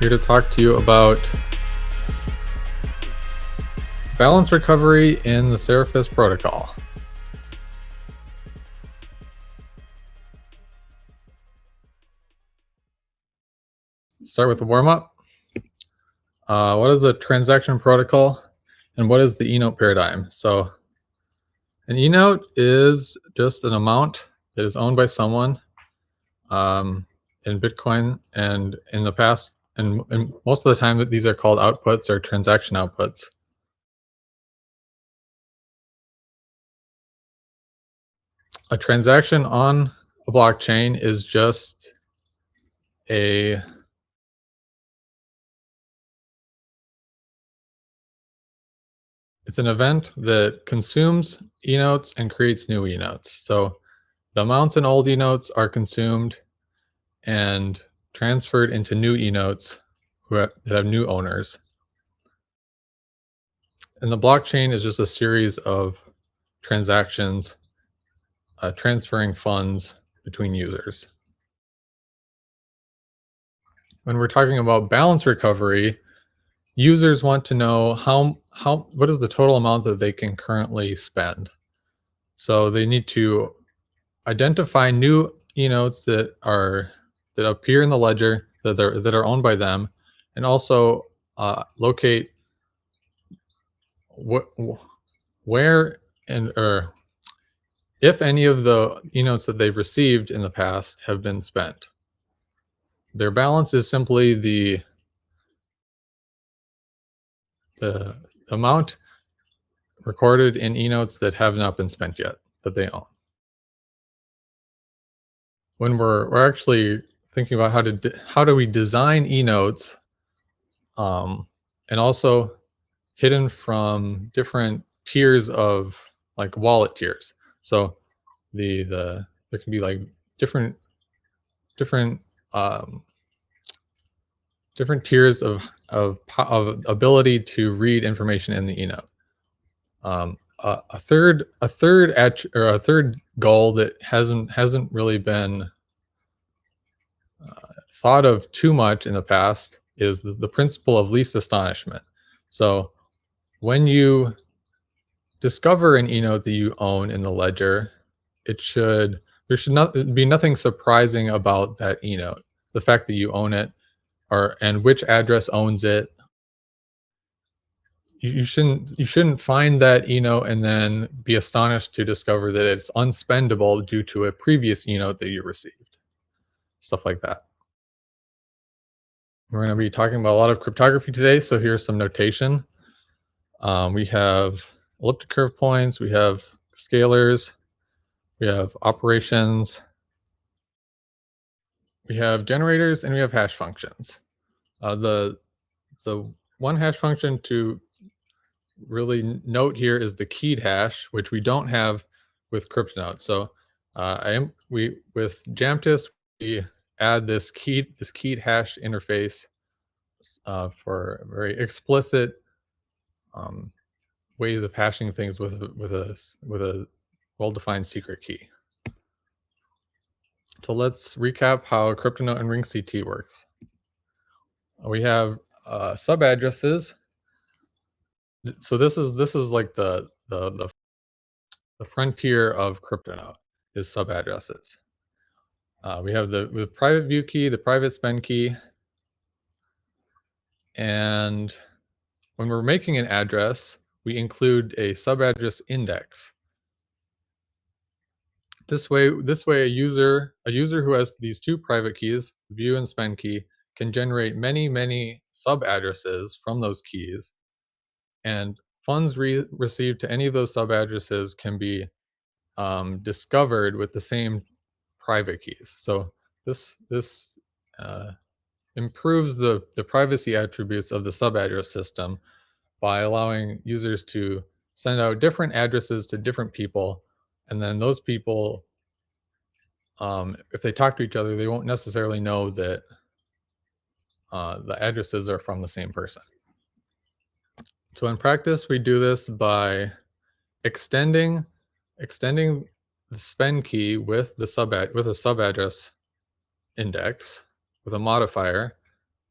here to talk to you about balance recovery in the Seraphis protocol. Start with the warm-up. Uh, what is a transaction protocol and what is the e-note paradigm? So an e-note is just an amount that is owned by someone um, in Bitcoin. And in the past, and, and most of the time, that these are called outputs or transaction outputs. A transaction on a blockchain is just a It's an event that consumes e-notes and creates new e-notes. So the amounts in old e-notes are consumed and transferred into new e-notes that have new owners. And the blockchain is just a series of transactions uh, transferring funds between users. When we're talking about balance recovery, users want to know how how what is the total amount that they can currently spend. So they need to identify new e-notes that are that appear in the ledger that are that are owned by them, and also uh, locate what where and or if any of the e-notes that they've received in the past have been spent. Their balance is simply the the amount recorded in e-notes that have not been spent yet that they own. When we're we're actually thinking about how to how do we design e-notes um, and also hidden from different tiers of like wallet tiers. So the the there can be like different different um, different tiers of, of, of ability to read information in the e-note. Um, a, a, third a third at, or a third goal that hasn't hasn't really been thought of too much in the past is the, the principle of least astonishment. So when you discover an e-note that you own in the ledger, it should there should not uh, be nothing surprising about that e-note. The fact that you own it or and which address owns it. You, you shouldn't you shouldn't find that e-note and then be astonished to discover that it's unspendable due to a previous e-note that you received. Stuff like that. We're going to be talking about a lot of cryptography today, so here's some notation. Um, we have elliptic curve points, we have scalars, we have operations, we have generators and we have hash functions. Uh, the the one hash function to really note here is the keyed hash, which we don't have with CryptoNote. So uh, I am we with Jamtis we add this keyed this keyed hash interface uh, for very explicit um, ways of hashing things with with a with a well-defined secret key. So let's recap how CryptoNote and RingCT works. We have uh, sub addresses. So this is this is like the the the, the frontier of CryptoNote is sub addresses. Uh, we have the, the private view key, the private spend key, and when we're making an address, we include a sub address index. This way, this way, a user a user who has these two private keys, view and spend key, can generate many, many sub addresses from those keys, and funds re received to any of those sub addresses can be um, discovered with the same private keys. So this this uh, improves the the privacy attributes of the sub address system by allowing users to send out different addresses to different people and then those people um, if they talk to each other they won't necessarily know that uh, the addresses are from the same person so in practice we do this by extending extending the spend key with the sub with a sub address index with a modifier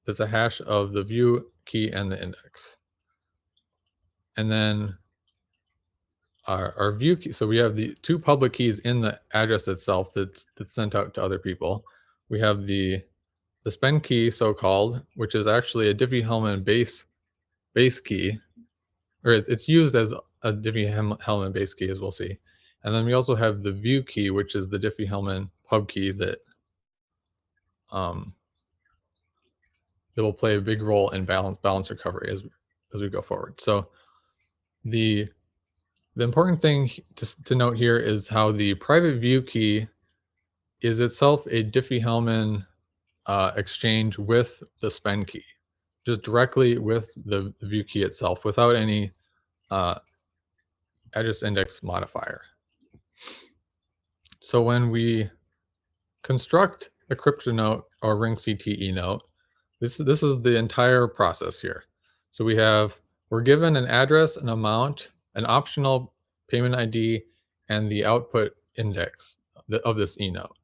that's a hash of the view key and the index. And then our, our view key, so we have the two public keys in the address itself that's, that's sent out to other people. We have the the spend key, so-called, which is actually a Diffie-Hellman base base key, or it's, it's used as a Diffie-Hellman base key, as we'll see. And then we also have the view key, which is the Diffie-Hellman pub key that um, that will play a big role in balance balance recovery as as we go forward. So the the important thing to, to note here is how the private view key is itself a Diffie-Hellman uh, exchange with the spend key, just directly with the, the view key itself without any uh, address index modifier. So when we construct a CryptoNote or ring CTE note, this, this is the entire process here. So we have, we're given an address, an amount, an optional payment ID, and the output index of this e-note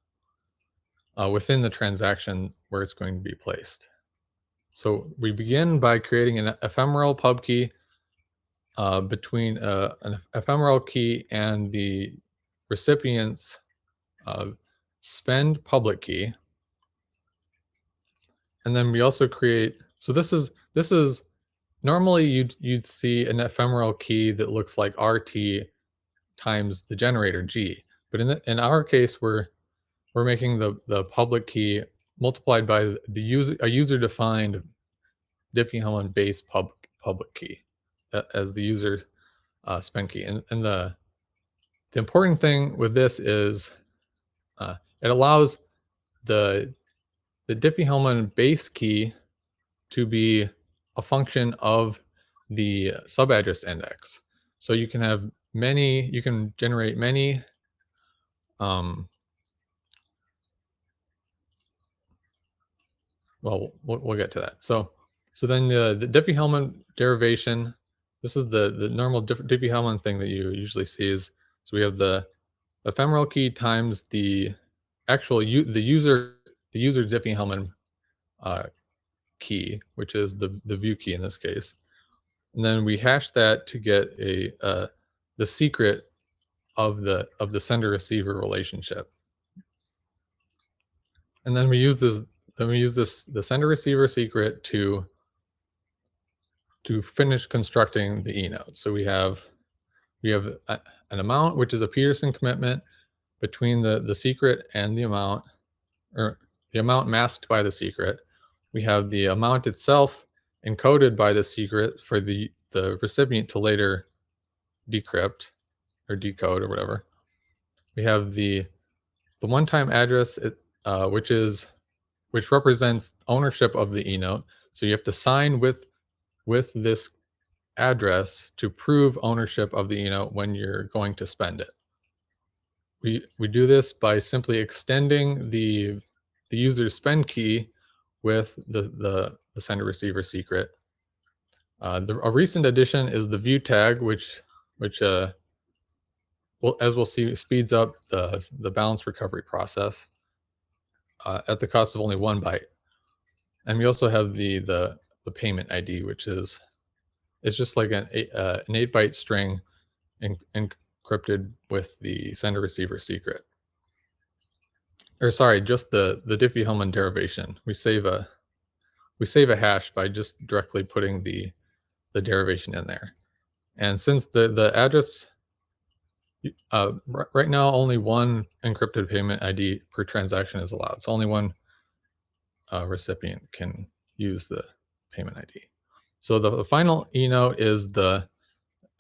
uh, within the transaction where it's going to be placed. So we begin by creating an ephemeral pub key uh, between uh, an ephemeral key and the recipient's uh, spend public key. And then we also create, so this is, this is normally you'd, you'd see an ephemeral key that looks like RT times the generator G. But in, the, in our case, we're we're making the, the public key multiplied by the user a user defined Diffie-Hellman base pub, public key as the user uh, spend key. And, and the, the important thing with this is uh, it allows the, the Diffie-Hellman base key to be a function of the subaddress index. So you can have many, you can generate many um, well, well, we'll get to that. So, so then the, the Diffie-Hellman derivation, this is the, the normal Diffie-Hellman thing that you usually see is, so we have the ephemeral key times the actual, the user, the user Diffie-Hellman uh, key, which is the, the view key in this case. And then we hash that to get a, uh, the secret of the, of the sender receiver relationship. And then we use this then we use this the sender receiver secret to to finish constructing the e-note. So we have we have a, an amount which is a Pedersen commitment between the the secret and the amount or the amount masked by the secret. We have the amount itself encoded by the secret for the the recipient to later decrypt or decode or whatever. We have the the one-time address, it, uh, which is which represents ownership of the e-note. So you have to sign with with this address to prove ownership of the e-note when you're going to spend it. We we do this by simply extending the the user's spend key with the the, the sender receiver secret. Uh, the, a recent addition is the view tag, which which uh, well, as we'll see, speeds up the the balance recovery process uh, at the cost of only one byte. And we also have the the the payment ID, which is it's just like an eight, uh, an eight byte string en encrypted with the sender receiver secret. Or sorry, just the the Diffie-Hellman derivation. We save a we save a hash by just directly putting the the derivation in there. And since the the address uh, right now, only one encrypted payment ID per transaction is allowed. So only one uh, recipient can use the payment ID. So the, the final e-note is the,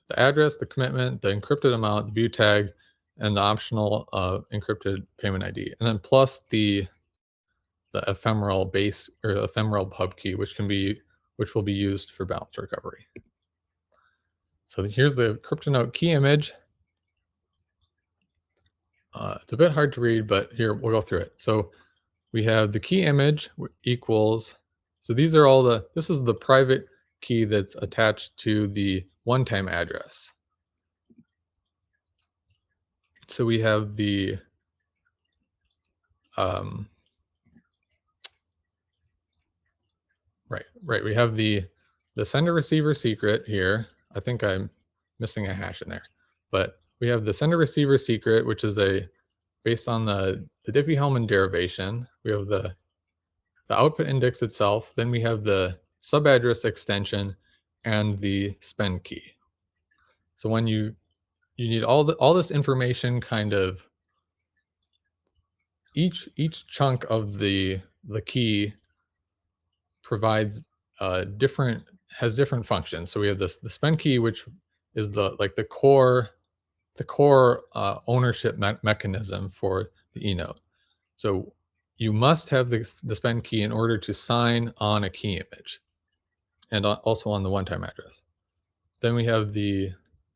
the address, the commitment, the encrypted amount, the view tag, and the optional uh, encrypted payment ID. And then plus the the ephemeral base or ephemeral pub key, which can be which will be used for balance recovery. So here's the CryptoNote key image. Uh, it's a bit hard to read, but here we'll go through it. So we have the key image equals, so these are all the, this is the private key that's attached to the one-time address. so we have the um, right, right. We have the the sender receiver secret here. I think I'm missing a hash in there, but we have the sender receiver secret, which is a based on the the Diffie-Hellman derivation. We have the the output index itself. Then we have the subaddress extension and the spend key. So when you you need all the all this information kind of each each chunk of the the key provides uh, different has different functions. So we have this the spend key, which is the like the core the core uh, ownership me mechanism for the eNote. So you must have the, the spend key in order to sign on a key image and also on the one-time address. Then we have the,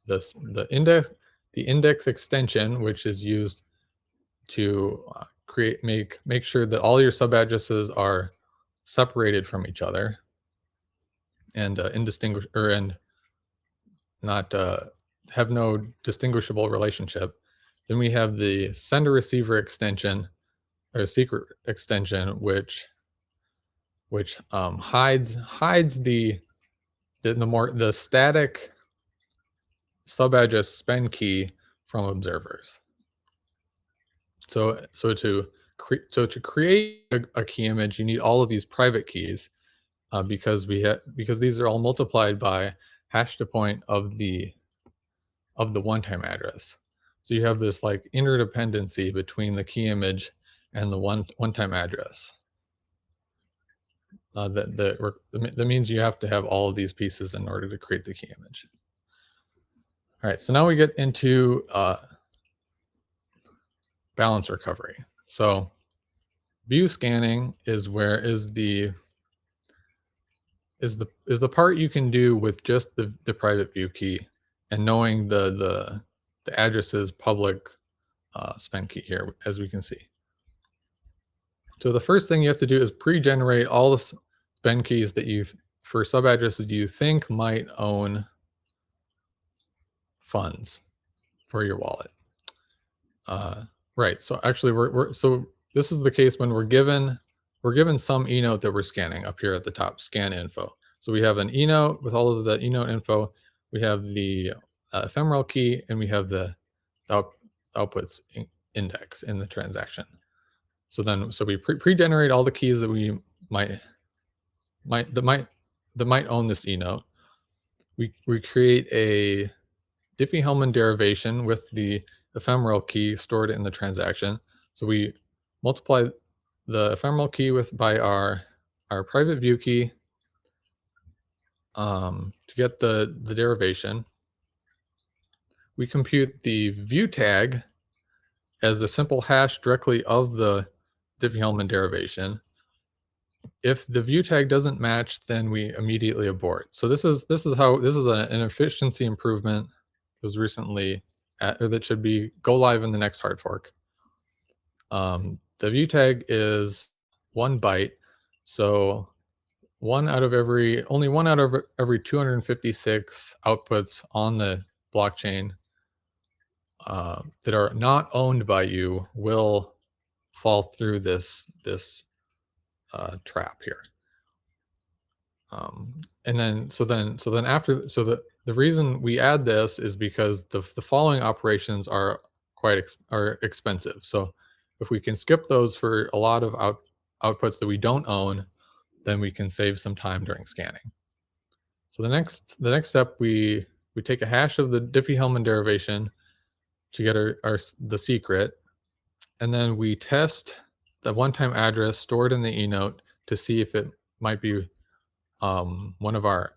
the, the index the index extension, which is used to uh, create make make sure that all your sub addresses are separated from each other and uh, indistinguish or and not uh, have no distinguishable relationship. Then we have the sender receiver extension or secret extension, which which um, hides hides the, the the more the static sub address spend key from observers. So so to so to create a, a, key image, you need all of these private keys uh, because we have because these are all multiplied by hash to point of the of the one-time address. So you have this like interdependency between the key image and the one one-time address. Uh, that, that, that means you have to have all of these pieces in order to create the key image. All right, so now we get into uh, balance recovery. So view scanning is where is the is the is the part you can do with just the, the private view key and knowing the the the addresses public uh, spend key here as we can see. So the first thing you have to do is pre-generate all the spend keys that you for sub addresses you think might own funds for your wallet. Uh, right. So actually, we're, we're so this is the case when we're given we're given some eNote that we're scanning up here at the top, scan info. So we have an eNote with all of the eNote info. We have the uh, ephemeral key, and we have the, out, outputs in index in the transaction. So then, so we pre-generate all the keys that we might might that might that might own this E note. We we create a Diffie-Hellman derivation with the ephemeral key stored in the transaction. So we multiply the ephemeral key with by our our private view key um, to get the the derivation. We compute the view tag as a simple hash directly of the Diffie-Hellman derivation. If the view tag doesn't match, then we immediately abort. So this is this is how this is a, an efficiency improvement. It was recently at, or that should be go live in the next hard fork. Um, the view tag is one byte, so one out of every only one out of every 256 outputs on the blockchain uh, that are not owned by you will fall through this this uh, trap here. Um, and then so then so then after so the the reason we add this is because the the following operations are quite ex, are expensive. So if we can skip those for a lot of out outputs that we don't own, then we can save some time during scanning. So the next the next step we we take a hash of the Diffie-Hellman derivation to get our, our the secret, and then we test the one-time address stored in the eNote to see if it might be um, one of our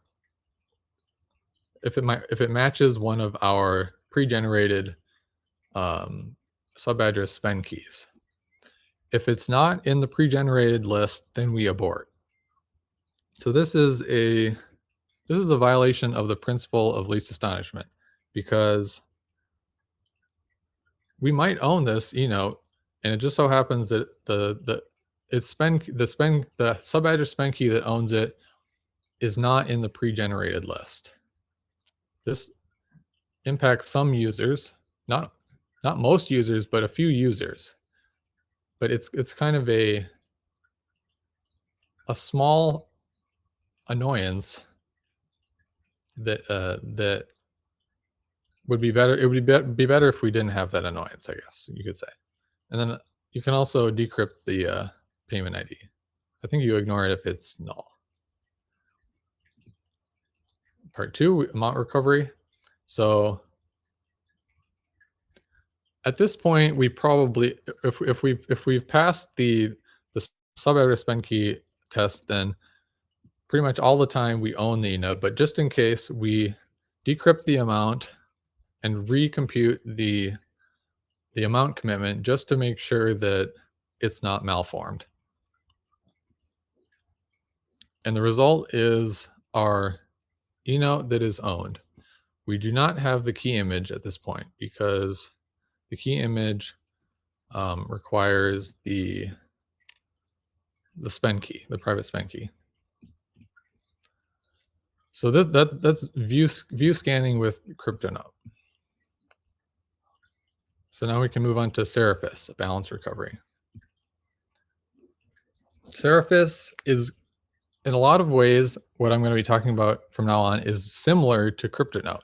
if it might if it matches one of our pre-generated um, subaddress spend keys. If it's not in the pre-generated list, then we abort. So this is a this is a violation of the principle of least astonishment because we might own this eNote, and it just so happens that the the it's spend the spend the subaddress spend key that owns it is not in the pre-generated list. This impacts some users, not not most users, but a few users. But it's it's kind of a a small annoyance that uh, that would be better. It would be, be better if we didn't have that annoyance, I guess you could say. And then you can also decrypt the uh, payment ID. I think you ignore it if it's null. Part two, amount recovery. So at this point, we probably, if, if we if we've passed the the sub address spend key test, then pretty much all the time we own the node. But just in case, we decrypt the amount and recompute the the amount commitment just to make sure that it's not malformed. And the result is our eNote that is owned. We do not have the key image at this point because the key image um, requires the the spend key, the private spend key. So that, that that's view view scanning with CryptoNote. So now we can move on to Seraphis, a balance recovery. Seraphis is, in a lot of ways, what I'm going to be talking about from now on is similar to CryptoNote.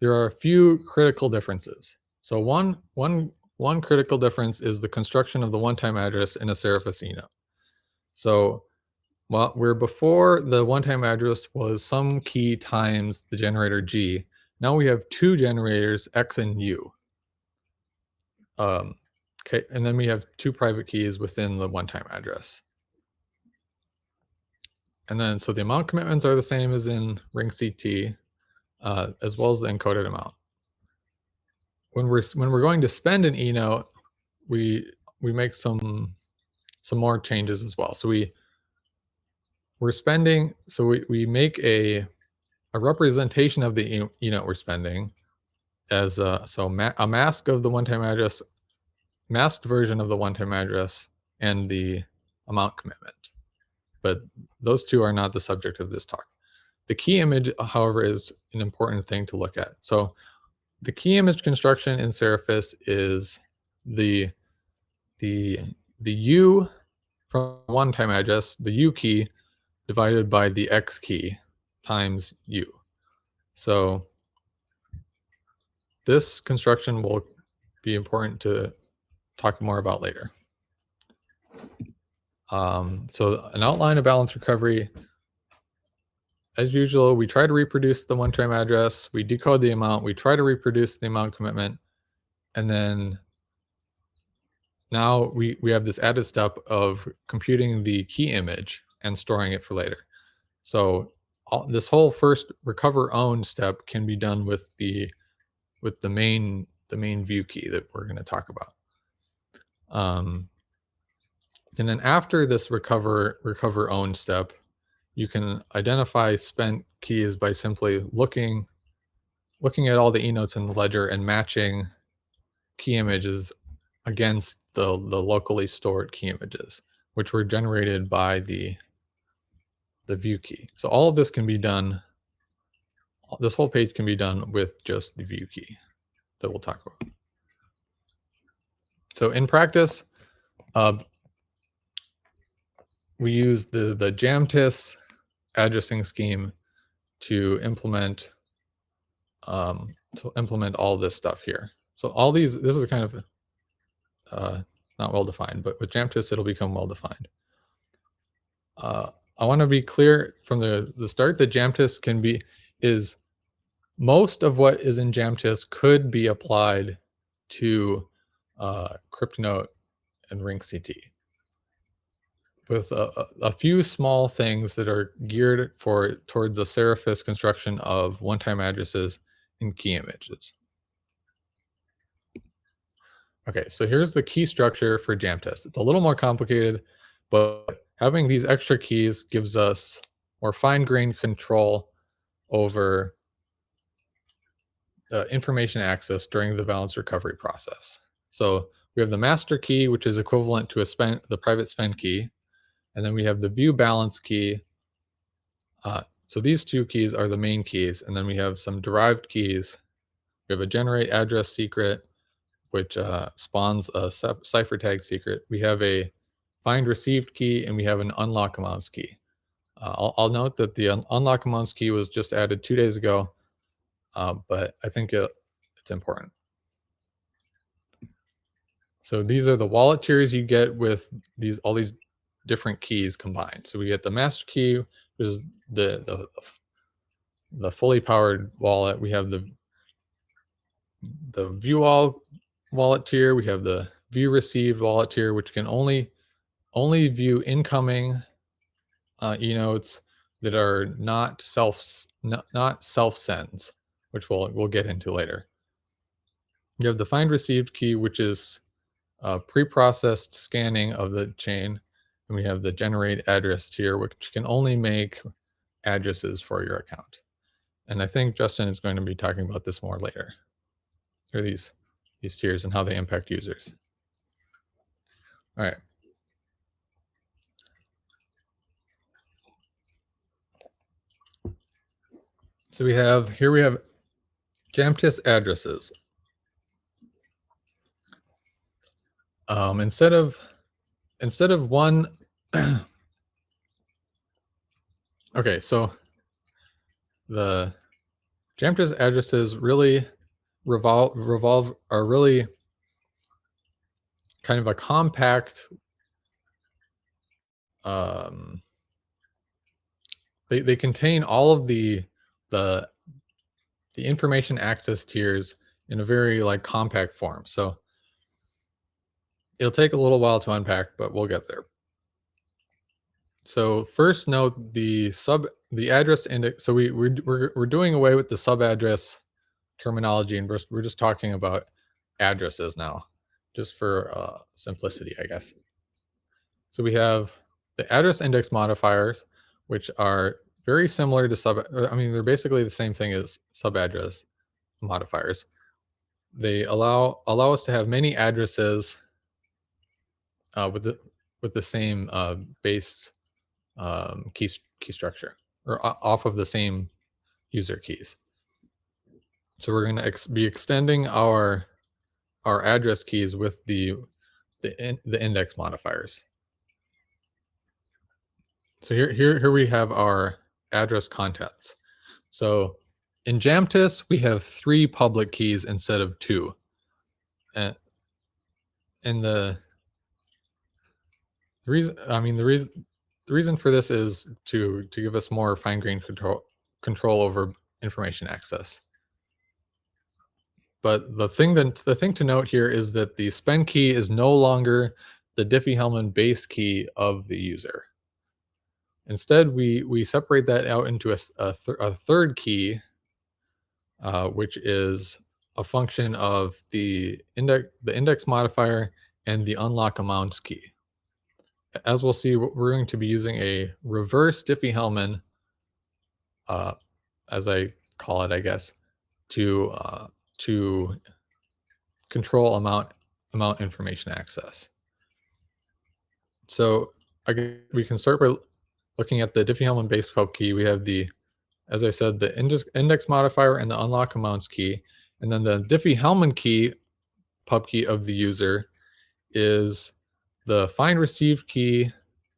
There are a few critical differences. So one, one, one critical difference is the construction of the one-time address in a Seraphis eNote. So well, where before the one-time address was some key times the generator G, now we have two generators X and U. Um, okay, and then we have two private keys within the one-time address. And then, so the amount commitments are the same as in ring CT, uh, as well as the encoded amount when we're when we're going to spend an eNote, we we make some some more changes as well. So we we're spending so we, we make a a representation of the eNote we're spending as a so ma a mask of the one-time address, masked version of the one-time address, and the amount commitment. But those two are not the subject of this talk. The key image, however, is an important thing to look at. So the key image construction in Seraphis is the the the U from one time address, the U key divided by the X key times U. So this construction will be important to talk more about later. Um, so an outline of balance recovery as usual, we try to reproduce the one-time address, we decode the amount, we try to reproduce the amount commitment, and then now we, we have this added step of computing the key image and storing it for later. So all, this whole first recover own step can be done with the with the main the main view key that we're going to talk about. Um, and then after this recover recover own step, you can identify spent keys by simply looking looking at all the eNotes in the ledger and matching key images against the, the locally stored key images, which were generated by the, the view key. So all of this can be done, this whole page can be done with just the view key that we'll talk about. So in practice, uh, we use the, the Jamtis addressing scheme to implement um, to implement all this stuff here. So all these, this is kind of uh, not well defined, but with Jamtis, it'll become well defined. Uh, I want to be clear from the, the start that Jamtis can be, is most of what is in Jamtis could be applied to uh, CryptoNote and RingCT with a, a, few small things that are geared for towards the Seraphis construction of one-time addresses and key images. Okay, so here's the key structure for Jamtis. It's a little more complicated, but having these extra keys gives us more fine-grained control over uh, information access during the balance recovery process. So we have the master key, which is equivalent to a spend, the private spend key. And then we have the view balance key. Uh, so these two keys are the main keys. And then we have some derived keys. We have a generate address secret, which uh, spawns a cipher tag secret. We have a find received key and we have an unlock amounts key. Uh, I'll, I'll, note that the un unlock amounts key was just added two days ago, uh, but I think it, it's important. So these are the wallet tiers you get with these all these different keys combined. So we get the master key, which is the the the fully powered wallet. We have the the view all wallet tier. We have the view received wallet tier, which can only only view incoming uh, e-notes that are not self not, not self sends, which we'll we'll get into later. You have the find received key, which is uh, pre-processed scanning of the chain. And we have the generate address tier, which can only make addresses for your account. And I think Justin is going to be talking about this more later. Or these, these tiers and how they impact users. All right. So we have, here we have Jamtis addresses. Um, instead of instead of one okay, so the Jamtis addresses really revolve revolve are really kind of a compact um they they contain all of the the the information access tiers in a very like compact form. So It'll take a little while to unpack, but we'll get there. So first note the sub the address index. So we we're we're, we're doing away with the sub address terminology, and we're we're just talking about addresses now, just for uh, simplicity, I guess. So we have the address index modifiers, which are very similar to sub. Uh, I mean, they're basically the same thing as sub address modifiers. They allow allow us to have many addresses uh, with the with the same uh, base um, key key structure or off of the same user keys. So we're going to ex be extending our our address keys with the the in, the index modifiers. So here here here we have our address contents. So in Jamtis we have three public keys instead of two. And in the the reason, I mean, the reason, the reason for this is to to give us more fine-grained control control over information access. But the thing that the thing to note here is that the spend key is no longer the Diffie-Hellman base key of the user. Instead, we we separate that out into a, a, th a third key, uh, which is a function of the index the index modifier and the unlock amounts key as we'll see, we're going to be using a reverse Diffie-Hellman, uh, as I call it, I guess, to uh, to control amount amount information access. So I, we can start by looking at the Diffie-Hellman base pub key. We have the, as I said, the index, modifier and the unlock amounts key, and then the Diffie-Hellman key pub key of the user is the find received key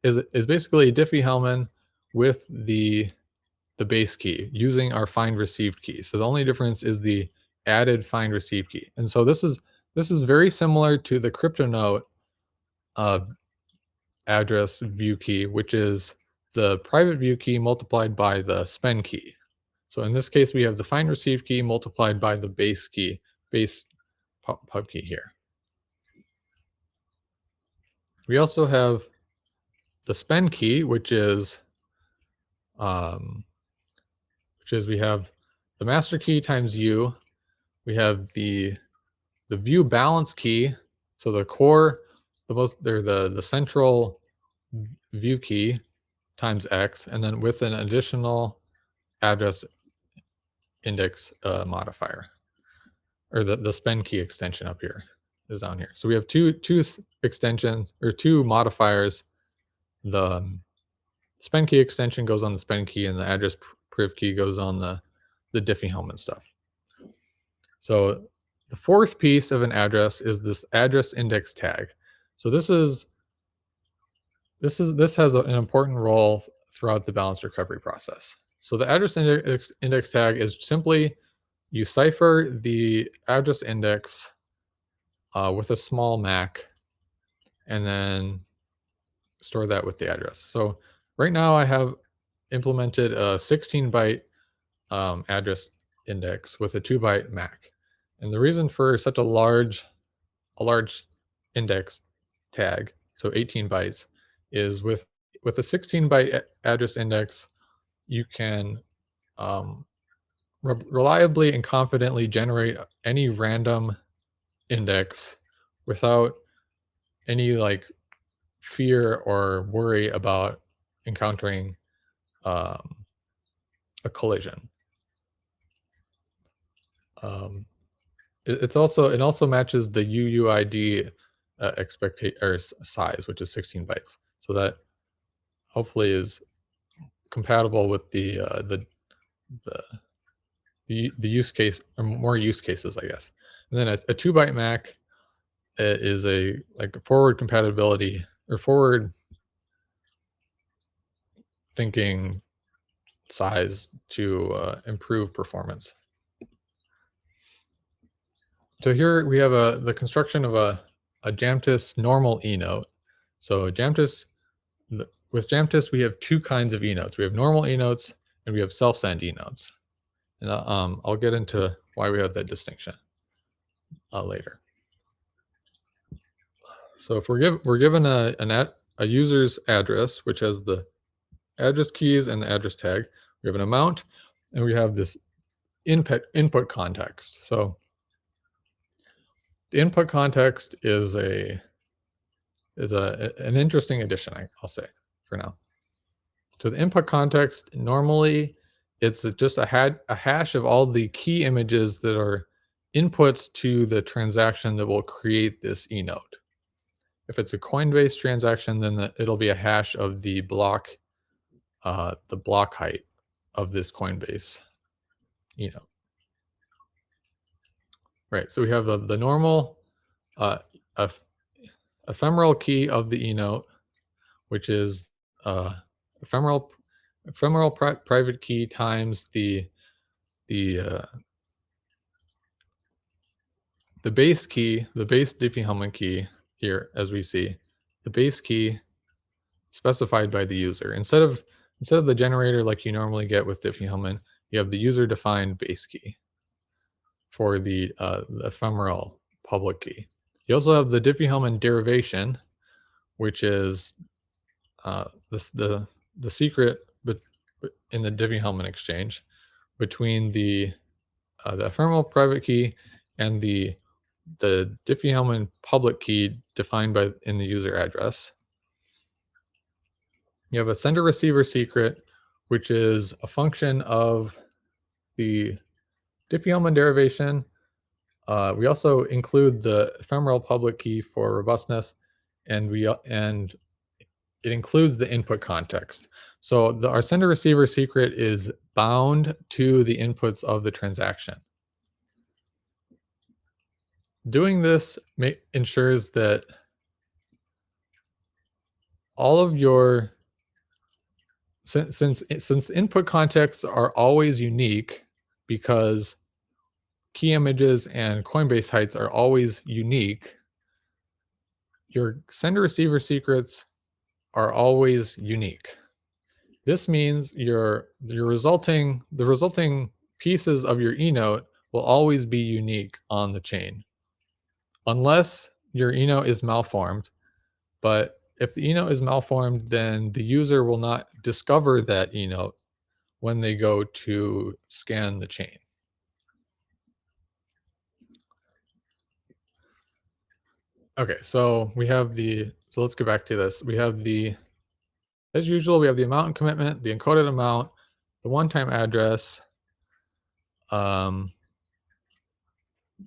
is is basically Diffie-Hellman with the the base key using our find received key. So the only difference is the added find received key. And so this is this is very similar to the CryptoNote uh, address view key, which is the private view key multiplied by the spend key. So in this case, we have the find receive key multiplied by the base key, base pub key here. We also have the spend key, which is um, which is we have the master key times u. We have the the view balance key. So the core, the most, they're the the central view key times x, and then with an additional address index uh, modifier, or the the spend key extension up here is down here. So we have two two extensions or two modifiers. The um, spend key extension goes on the spend key, and the address priv key goes on the the Diffie-Hellman stuff. So the fourth piece of an address is this address index tag. So this is this is this has a, an important role throughout the balanced recovery process. So the address index, index tag is simply you cipher the address index uh, with a small MAC and then store that with the address. So right now I have implemented a 16 byte um, address index with a two byte MAC. And the reason for such a large, a large index tag, so 18 bytes, is with with a 16 byte address index, you can um, re reliably and confidently generate any random index without any like fear or worry about encountering um, a collision. Um, it, it's also it also matches the UUID uh, expectation or size, which is 16 bytes. So that hopefully is compatible with the uh, the the the use case or more use cases, I guess. And then a, a two byte MAC uh, is a like forward compatibility or forward thinking size to uh, improve performance. So here we have a the construction of a, a Jamtis normal E note. So Jamtis, with Jamtis, we have two kinds of eNotes. We have normal eNotes and we have self-send eNotes. And uh, um, I'll get into why we have that distinction uh, later. So if we're, give, we're given a, an ad, a user's address, which has the address keys and the address tag, we have an amount, and we have this input input context. So the input context is a is a an interesting addition, I'll say for now. So the input context normally it's just a, had, a hash of all the key images that are inputs to the transaction that will create this eNote. If it's a Coinbase transaction, then the, it'll be a hash of the block, uh, the block height of this Coinbase eNote. Right, so we have the, the normal uh, ephemeral key of the eNote, which is uh, ephemeral ephemeral pri private key times the the uh, the base key, the base Diffie-Hellman key here, as we see, the base key specified by the user. Instead of instead of the generator like you normally get with Diffie-Hellman, you have the user-defined base key for the, uh, the ephemeral public key. You also have the Diffie-Hellman derivation, which is uh, this, the the secret in the Diffie-Hellman exchange between the uh, the ephemeral private key and the the Diffie-Hellman public key defined by in the user address. You have a sender receiver secret, which is a function of the Diffie-Hellman derivation. Uh, we also include the ephemeral public key for robustness, and we and it includes the input context. So the, our sender receiver secret is bound to the inputs of the transaction. Doing this ensures that all of your since, since since input contexts are always unique because key images and Coinbase heights are always unique, your sender receiver secrets are always unique. This means your your resulting the resulting pieces of your eNote will always be unique on the chain. Unless your eNote is malformed, but if the eNote is malformed, then the user will not discover that eNote when they go to scan the chain. Okay, so we have the, so let's go back to this. We have the, as usual, we have the amount and commitment, the encoded amount, the one-time address. Um,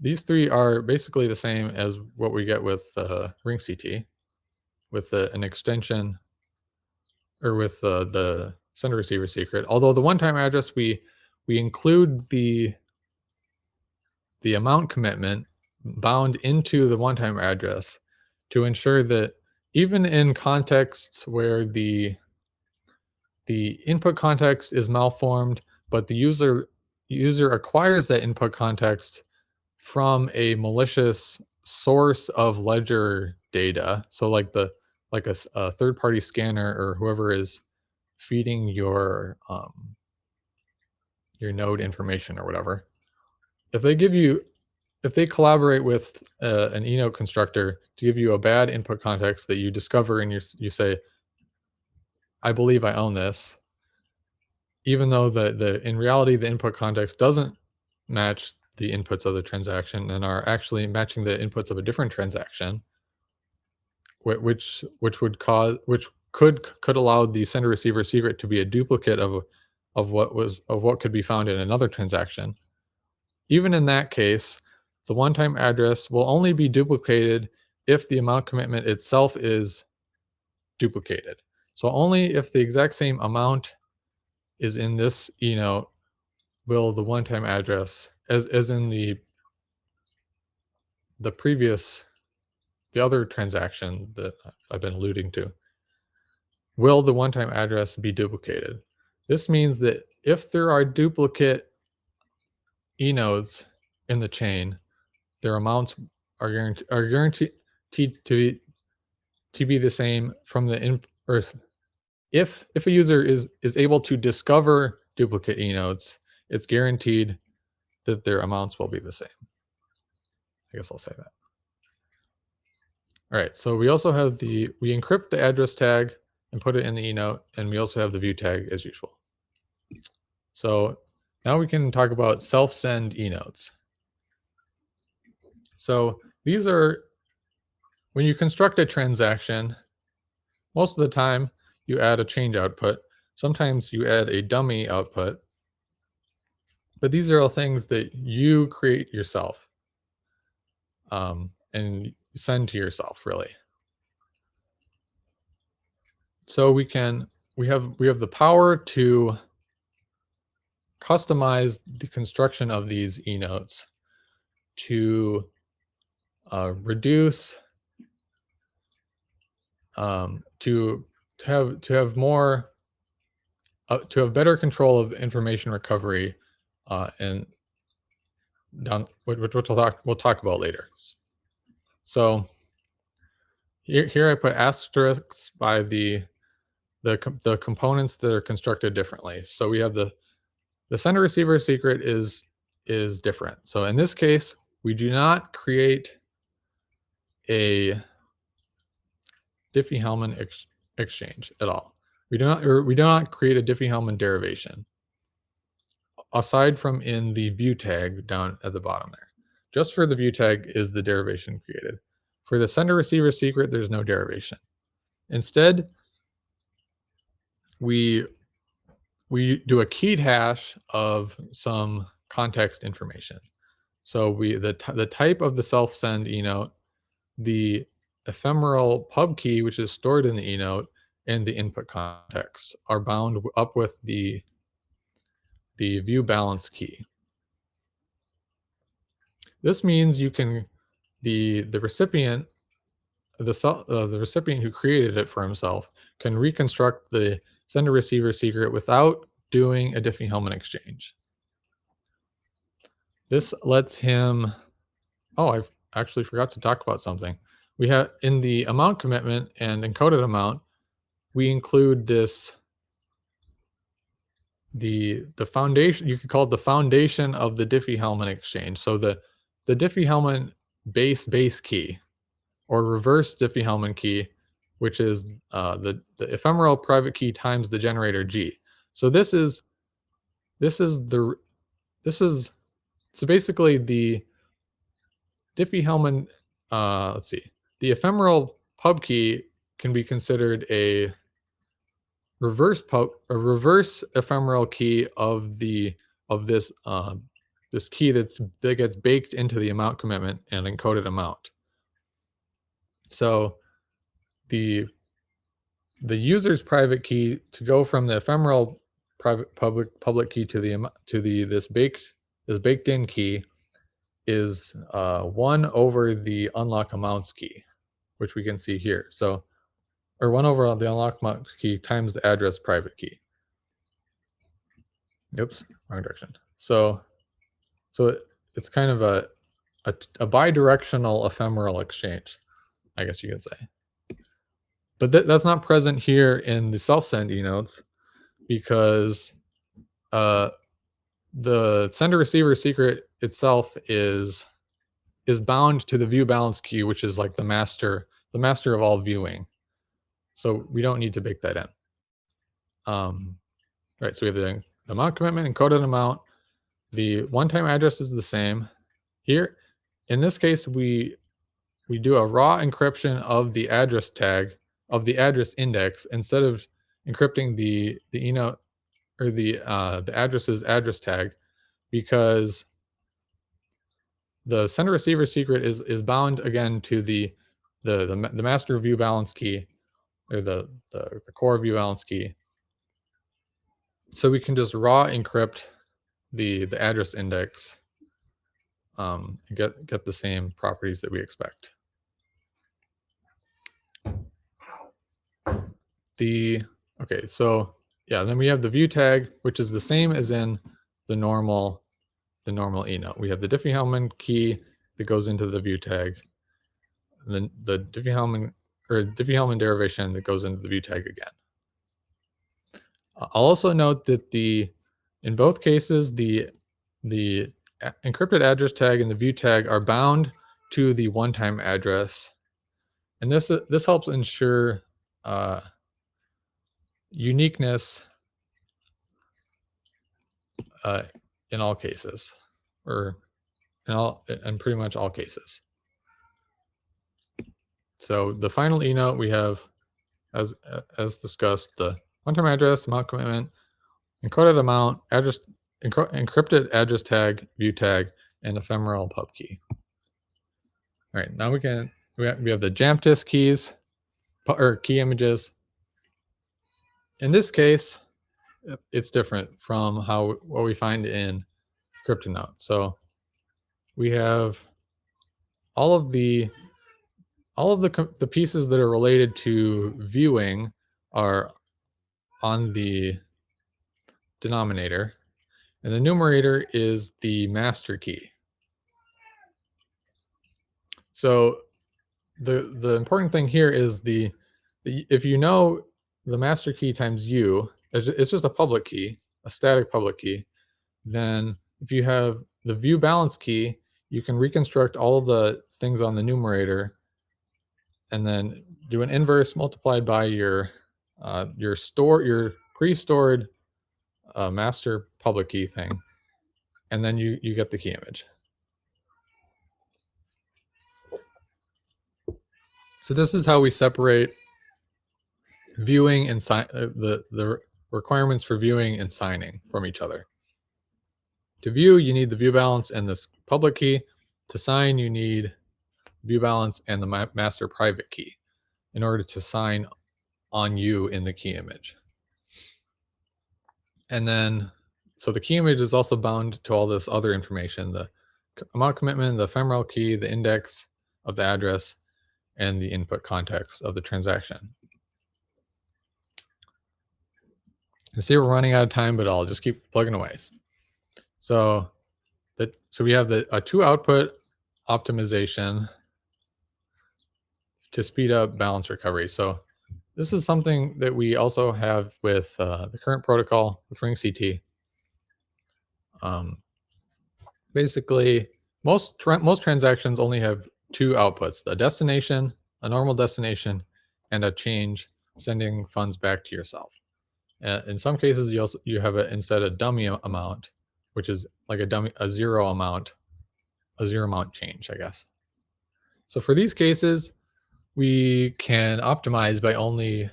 these three are basically the same as what we get with uh, RingCT, with uh, an extension, or with uh, the sender receiver secret. Although the one-time address, we we include the the amount commitment bound into the one-time address to ensure that even in contexts where the the input context is malformed, but the user user acquires that input context from a malicious source of ledger data. So like the like a, a third party scanner or whoever is feeding your um, your node information or whatever. If they give you if they collaborate with uh, an eNote constructor to give you a bad input context that you discover and you, you say, I believe I own this, even though the, the in reality, the input context doesn't match the inputs of the transaction and are actually matching the inputs of a different transaction, which which would cause which could could allow the sender receiver secret to be a duplicate of of what was of what could be found in another transaction. Even in that case, the one-time address will only be duplicated if the amount commitment itself is duplicated. So only if the exact same amount is in this eNote will the one-time address, as, as in the the previous, the other transaction that I've been alluding to, will the one-time address be duplicated. This means that if there are duplicate eNotes in the chain, their amounts are guaranteed are guaranteed to be to be the same from the in or if if a user is is able to discover duplicate eNotes, it's guaranteed that their amounts will be the same. I guess I'll say that. All right, so we also have the, we encrypt the address tag and put it in the eNote, and we also have the view tag as usual. So now we can talk about self-send eNotes. So these are, when you construct a transaction, most of the time you add a change output. Sometimes you add a dummy output. But these are all things that you create yourself um, and send to yourself, really. So we can we have we have the power to customize the construction of these eNotes to uh, reduce um, to to have to have more uh, to have better control of information recovery uh, and down which, we'll talk we'll talk about later. So here here I put asterisks by the the the components that are constructed differently. So we have the the sender receiver secret is is different. So in this case, we do not create a Diffie-Hellman ex exchange at all. We do not, or we do not create a Diffie-Hellman derivation aside from in the view tag down at the bottom there. Just for the view tag is the derivation created. For the sender receiver secret, there's no derivation. Instead, we we do a keyed hash of some context information. So we the the type of the self send eNote the ephemeral pub key, which is stored in the eNote, and the input context are bound up with the, the view balance key. This means you can, the, the recipient, the, uh, the recipient who created it for himself can reconstruct the sender receiver secret without doing a Diffie-Hellman exchange. This lets him, oh, I've actually forgot to talk about something. We have in the amount commitment and encoded amount, we include this the the foundation you could call it the foundation of the Diffie-Hellman exchange. So the the Diffie-Hellman base base key or reverse Diffie-Hellman key, which is uh, the the ephemeral private key times the generator G. So this is this is the this is so basically the Diffie-Hellman, uh, let's see, the ephemeral pub key can be considered a reverse pub, a reverse ephemeral key of the of this uh, this key that's that gets baked into the amount commitment and encoded amount. So the the user's private key to go from the ephemeral private public public key to the to the this baked this baked in key is uh, 1 over the unlock amounts key, which we can see here. So, or 1 over the unlock amounts key times the address private key. Oops, wrong direction. So, so it, it's kind of a, a, a bidirectional ephemeral exchange, I guess you could say. But th that's not present here in the self-send e-notes because uh, the sender receiver secret itself is is bound to the view balance key, which is like the master, the master of all viewing. So we don't need to bake that in. Um, right, so we have the amount commitment, encoded amount. The one-time address is the same. Here, in this case, we we do a raw encryption of the address tag of the address index instead of encrypting the the enote or the uh, the address's address tag because the sender receiver secret is is bound again to the the the, the master view balance key or the, the the core view balance key so we can just raw encrypt the the address index um, get get the same properties that we expect. The okay, so yeah, then we have the view tag, which is the same as in the normal the normal enote. We have the Diffie-Hellman key that goes into the view tag, and then the Diffie-Hellman or Diffie-Hellman derivation that goes into the view tag again. I'll also note that the in both cases the the encrypted address tag and the view tag are bound to the one-time address, and this this helps ensure uh, uniqueness uh, in all cases, or in all in pretty much all cases. So the final e note we have, as as discussed, the one-time address, amount commitment, encoded amount, address, encrypted address tag, view tag, and ephemeral pub key. All right, now we can we have, we have the Jamtis keys or key images. In this case, it's different from how what we find in CryptoNote. So we have all of the all of the the pieces that are related to viewing are on the denominator. And the numerator is the master key. So the the important thing here is the, the if you know the master key times u, it's just a public key, a static public key, then if you have the view balance key, you can reconstruct all of the things on the numerator and then do an inverse multiplied by your uh, your store your pre-stored uh, master public key thing, and then you you get the key image. So this is how we separate viewing and sign uh, the the requirements for viewing and signing from each other. To view, you need the view balance and this public key. To sign, you need view balance and the ma master private key in order to sign on you in the key image. And then, so the key image is also bound to all this other information, the amount commitment, the ephemeral key, the index of the address, and the input context of the transaction. You see we're running out of time, but I'll just keep plugging away. So that so we have the a two output optimization to speed up balance recovery. So this is something that we also have with uh, the current protocol with RingCT. Um, basically, most tra most transactions only have two outputs: a destination, a normal destination, and a change sending funds back to yourself. Uh, in some cases, you also you have a, instead a dummy amount, which is like a dummy a zero amount, a zero amount change, I guess. So for these cases, we can optimize by only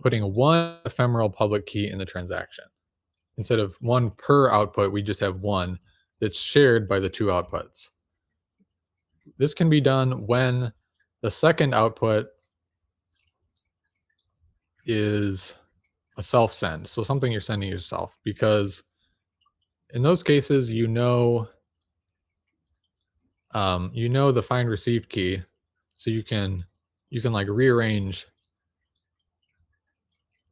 putting one ephemeral public key in the transaction. Instead of one per output, we just have one that's shared by the two outputs. This can be done when the second output is a self send. So something you're sending yourself because in those cases, you know um, you know the find received key, so you can you can like rearrange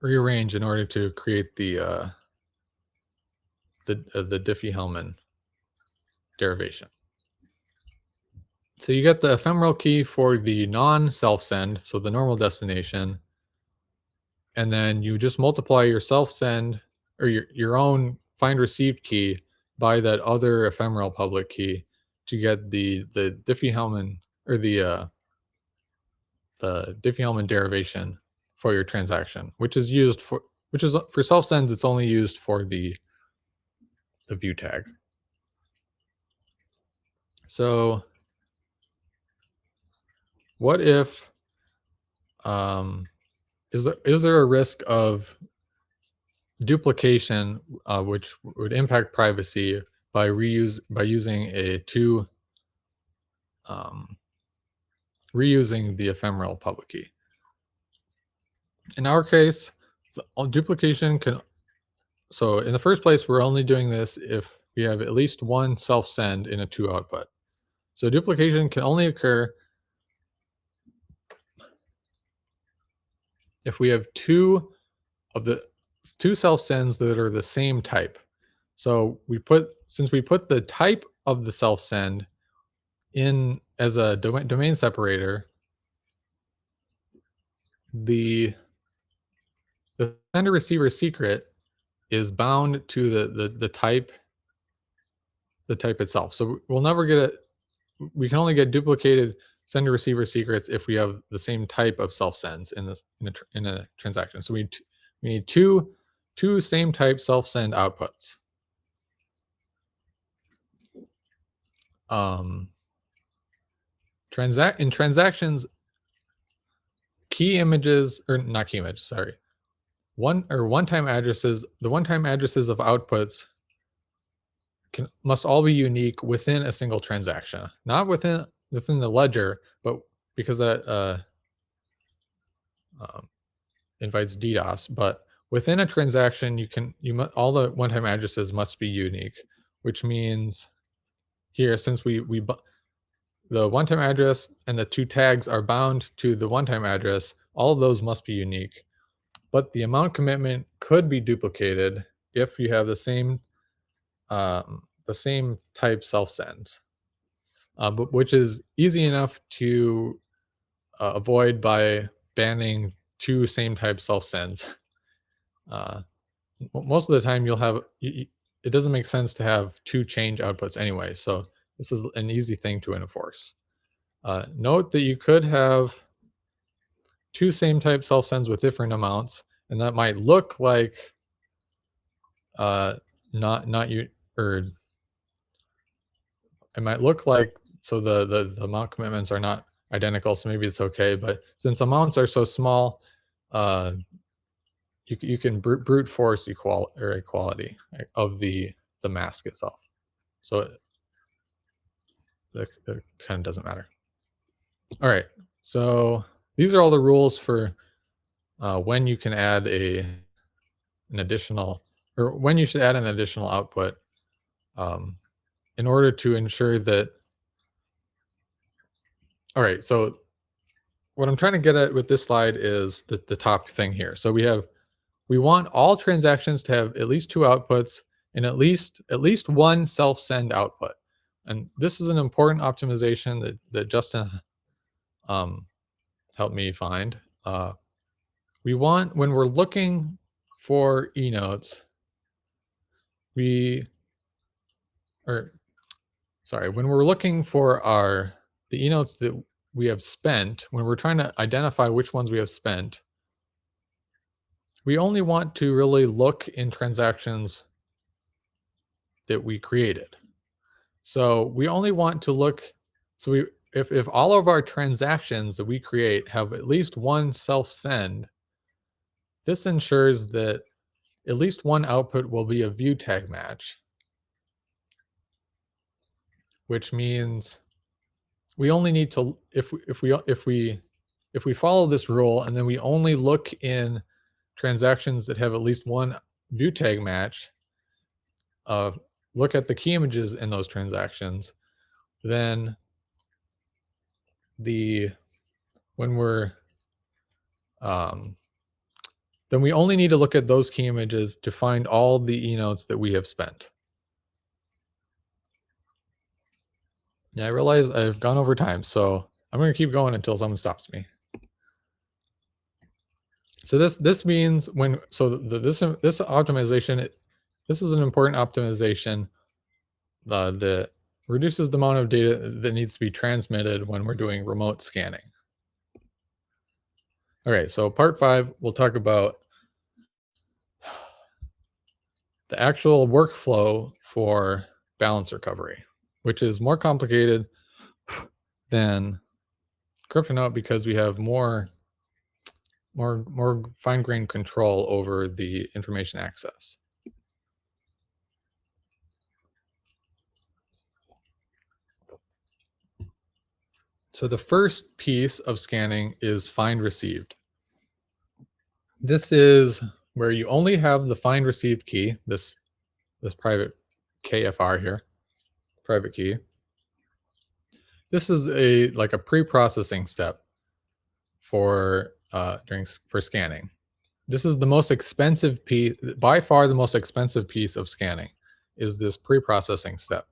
rearrange in order to create the uh, the uh, the Diffie-Hellman derivation. So you get the ephemeral key for the non-self send, so the normal destination, and then you just multiply your self send or your, your own find received key by that other ephemeral public key to get the the Diffie-Hellman or the uh, the Diffie-Hellman derivation for your transaction, which is used for which is for self sends. It's only used for the the view tag. So what if um, is there is there a risk of duplication uh, which would impact privacy by reuse by using a two um, reusing the ephemeral public key. In our case, duplication can so in the first place, we're only doing this if we have at least one self send in a two output. So duplication can only occur if we have two of the two self sends that are the same type. So we put since we put the type of the self send in as a domain, domain separator, the the sender receiver secret is bound to the the the type the type itself. So we'll never get it. We can only get duplicated sender receiver secrets if we have the same type of self sends in this in a, in a transaction. So we we need two two same type self send outputs. Um, transact in transactions, key images or not key image, sorry, one or one-time addresses. The one-time addresses of outputs can must all be unique within a single transaction, not within within the ledger, but because that uh, um, invites DDoS, but within a transaction, you can you all the one-time addresses must be unique, which means here since we we the one-time address and the two tags are bound to the one-time address, all of those must be unique. But the amount commitment could be duplicated if you have the same um, the same type self sends uh, but which is easy enough to uh, avoid by banning two same type self sends. Uh, most of the time, you'll have it doesn't make sense to have two change outputs anyway. So this is an easy thing to enforce. Uh, note that you could have two same type self sends with different amounts, and that might look like uh, not not you or it might look like so the, the, the amount commitments are not identical, so maybe it's okay. But since amounts are so small, uh, you, you can brute, force equal or equality of the the mask itself. So it, it, it kind of doesn't matter. All right, so these are all the rules for uh, when you can add a an additional or when you should add an additional output um, in order to ensure that all right, so what I'm trying to get at with this slide is the, the top thing here. So we have, we want all transactions to have at least two outputs and at least at least one self-send output. And this is an important optimization that, that Justin um, helped me find. Uh, we want, when we're looking for e-notes, we, or sorry, when we're looking for our the e-notes that we have spent, when we're trying to identify which ones we have spent, we only want to really look in transactions that we created. So we only want to look, so we if, if all of our transactions that we create have at least one self-send, this ensures that at least one output will be a view tag match, which means we only need to if we, if we if we if we follow this rule and then we only look in transactions that have at least one view tag match, uh, look at the key images in those transactions, then the when we're um, then we only need to look at those key images to find all the e-notes that we have spent. Yeah, I realize I've gone over time, so I'm going to keep going until someone stops me. So this this means when so the, this this optimization this is an important optimization uh, that reduces the amount of data that needs to be transmitted when we're doing remote scanning. All right, so part five, we'll talk about the actual workflow for balance recovery, which is more complicated than CryptoNote because we have more more more fine-grained control over the information access. So the first piece of scanning is find received. This is where you only have the find received key, this this private KFR here, private key. This is a like a pre-processing step for uh, during for scanning. This is the most expensive piece, by far the most expensive piece of scanning, is this pre-processing step.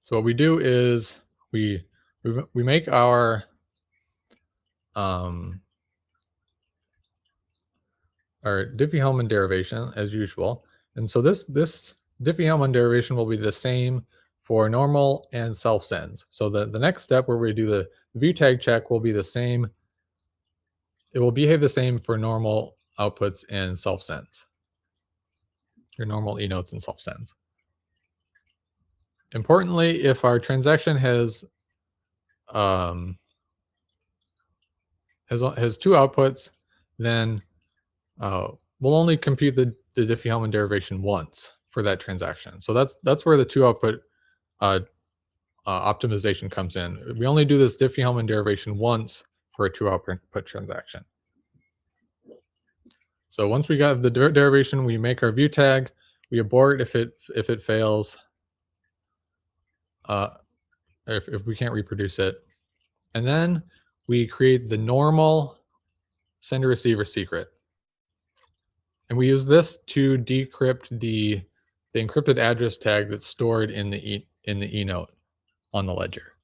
So what we do is we we, we make our um, our Diffie-Hellman derivation as usual. And so this this Diffie-Hellman derivation will be the same for normal and self sends. So the, the next step where we do the view tag check will be the same it will behave the same for normal outputs and self sends. Your normal e-notes and self sends. Importantly, if our transaction has um, has has two outputs, then uh, we'll only compute the, the Diffie-Hellman derivation once for that transaction. So that's that's where the two output uh, uh, optimization comes in. We only do this Diffie-Hellman derivation once for a two output transaction. So once we got the der derivation, we make our view tag, we abort if it if it fails, uh, if, if we can't reproduce it. And then we create the normal sender receiver secret. And we use this to decrypt the, the encrypted address tag that's stored in the e, in the e-note on the ledger.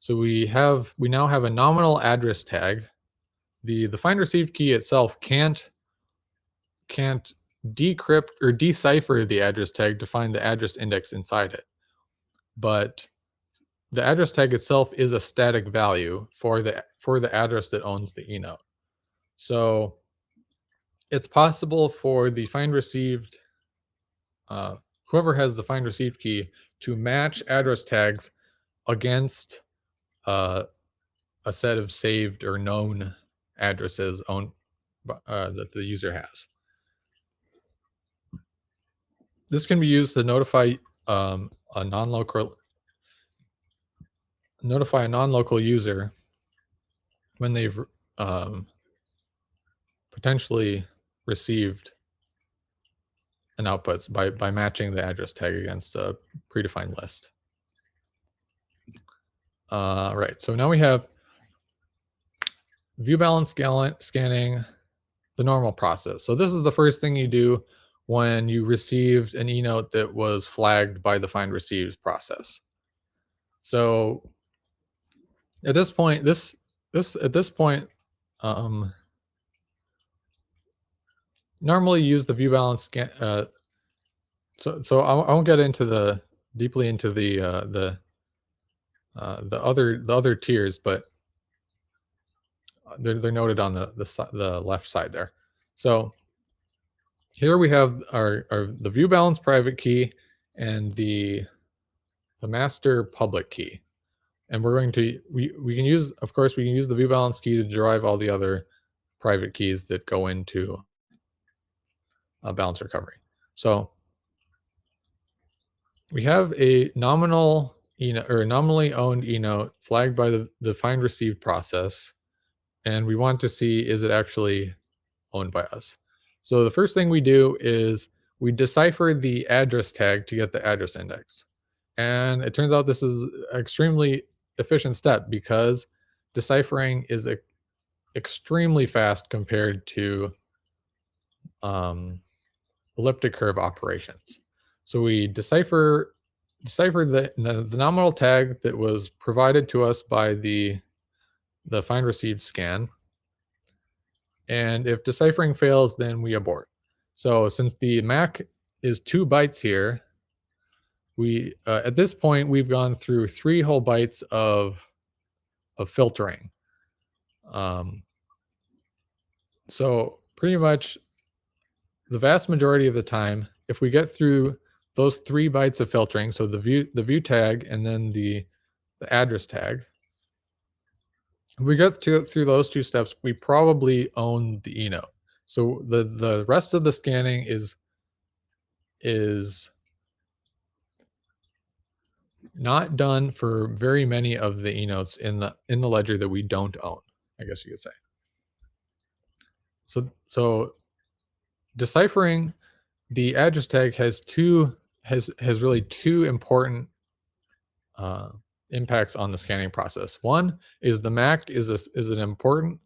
So we have we now have a nominal address tag. The the find received key itself can't can't decrypt or decipher the address tag to find the address index inside it. But the address tag itself is a static value for the for the address that owns the e-note. So it's possible for the find received uh, whoever has the find received key to match address tags against uh, a set of saved or known addresses owned uh, that the user has. This can be used to notify um, a non-local notify a non-local user when they've um, potentially received an output by, by matching the address tag against a predefined list. Uh, right, so now we have view balance scanning, the normal process. So this is the first thing you do when you received an e-note that was flagged by the find received process. So at this point, this this at this point, um, normally use the view balance scan. Uh, so so I, I won't get into the deeply into the uh, the uh, the other the other tiers, but they're they're noted on the the the left side there. So here we have our, our the view balance private key and the the master public key and we're going to we we can use of course we can use the view balance key to derive all the other private keys that go into a balance recovery. So we have a nominal or nominally owned e-note flagged by the, the find received process and we want to see is it actually owned by us? So the first thing we do is we decipher the address tag to get the address index. And it turns out this is an extremely efficient step because deciphering is extremely fast compared to um, elliptic curve operations. So we decipher decipher the, the, nominal tag that was provided to us by the the find received scan. And if deciphering fails, then we abort. So since the MAC is two bytes here, we uh, at this point we've gone through three whole bytes of of filtering. Um, so pretty much the vast majority of the time, if we get through those three bytes of filtering, so the view the view tag and then the the address tag, if we get to, through those two steps, we probably own the eNote. So the the rest of the scanning is is not done for very many of the eNotes in the in the ledger that we don't own, I guess you could say. So so deciphering the address tag has two has has really two important uh, impacts on the scanning process. One is the MAC is a, is an important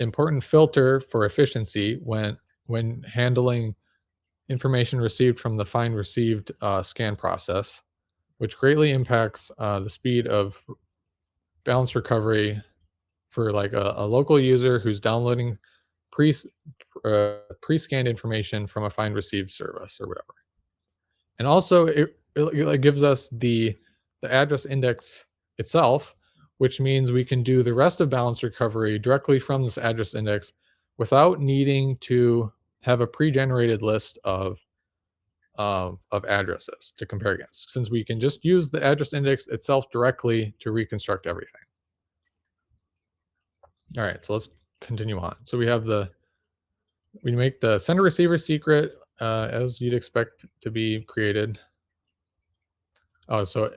important filter for efficiency when when handling information received from the find received uh, scan process, which greatly impacts uh, the speed of balance recovery for like a, a local user who's downloading pre uh, pre-scanned information from a find received service or whatever. And also it, it gives us the the address index itself, which means we can do the rest of balance recovery directly from this address index without needing to have a pre-generated list of of addresses to compare against, since we can just use the address index itself directly to reconstruct everything. All right, so let's continue on. So we have the, we make the sender receiver secret uh, as you'd expect to be created. Oh, so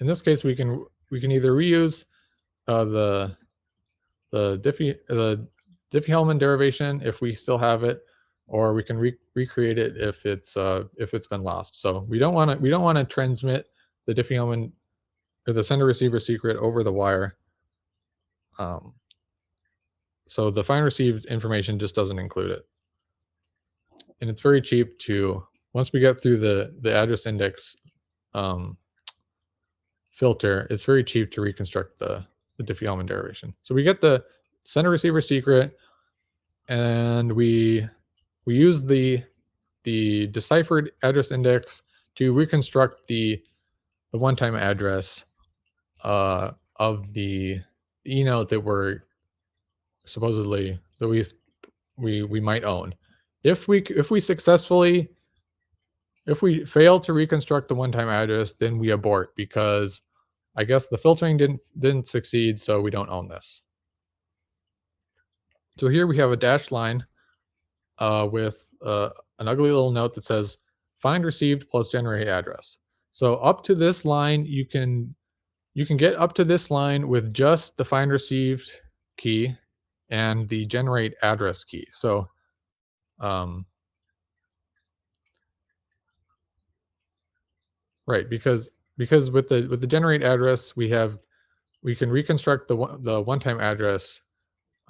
in this case, we can we can either reuse uh, the the Diffie the Diffie-Hellman derivation if we still have it, or we can re recreate it if it's uh, if it's been lost. So we don't want to we don't want to transmit the Diffie-Hellman or the sender receiver secret over the wire. Um, so the find received information just doesn't include it. And it's very cheap to, once we get through the, the address index um, filter, it's very cheap to reconstruct the, the Diffie-Hellman derivation. So we get the sender receiver secret and we we use the the deciphered address index to reconstruct the the one-time address uh, of the eNote that we're supposedly that we we we might own. If we if we successfully if we fail to reconstruct the one-time address, then we abort because I guess the filtering didn't didn't succeed, so we don't own this. So here we have a dashed line uh, with uh, an ugly little note that says find received plus generate address. So up to this line, you can you can get up to this line with just the find received key and the generate address key. So um, right, because because with the with the generate address, we have we can reconstruct the the one-time address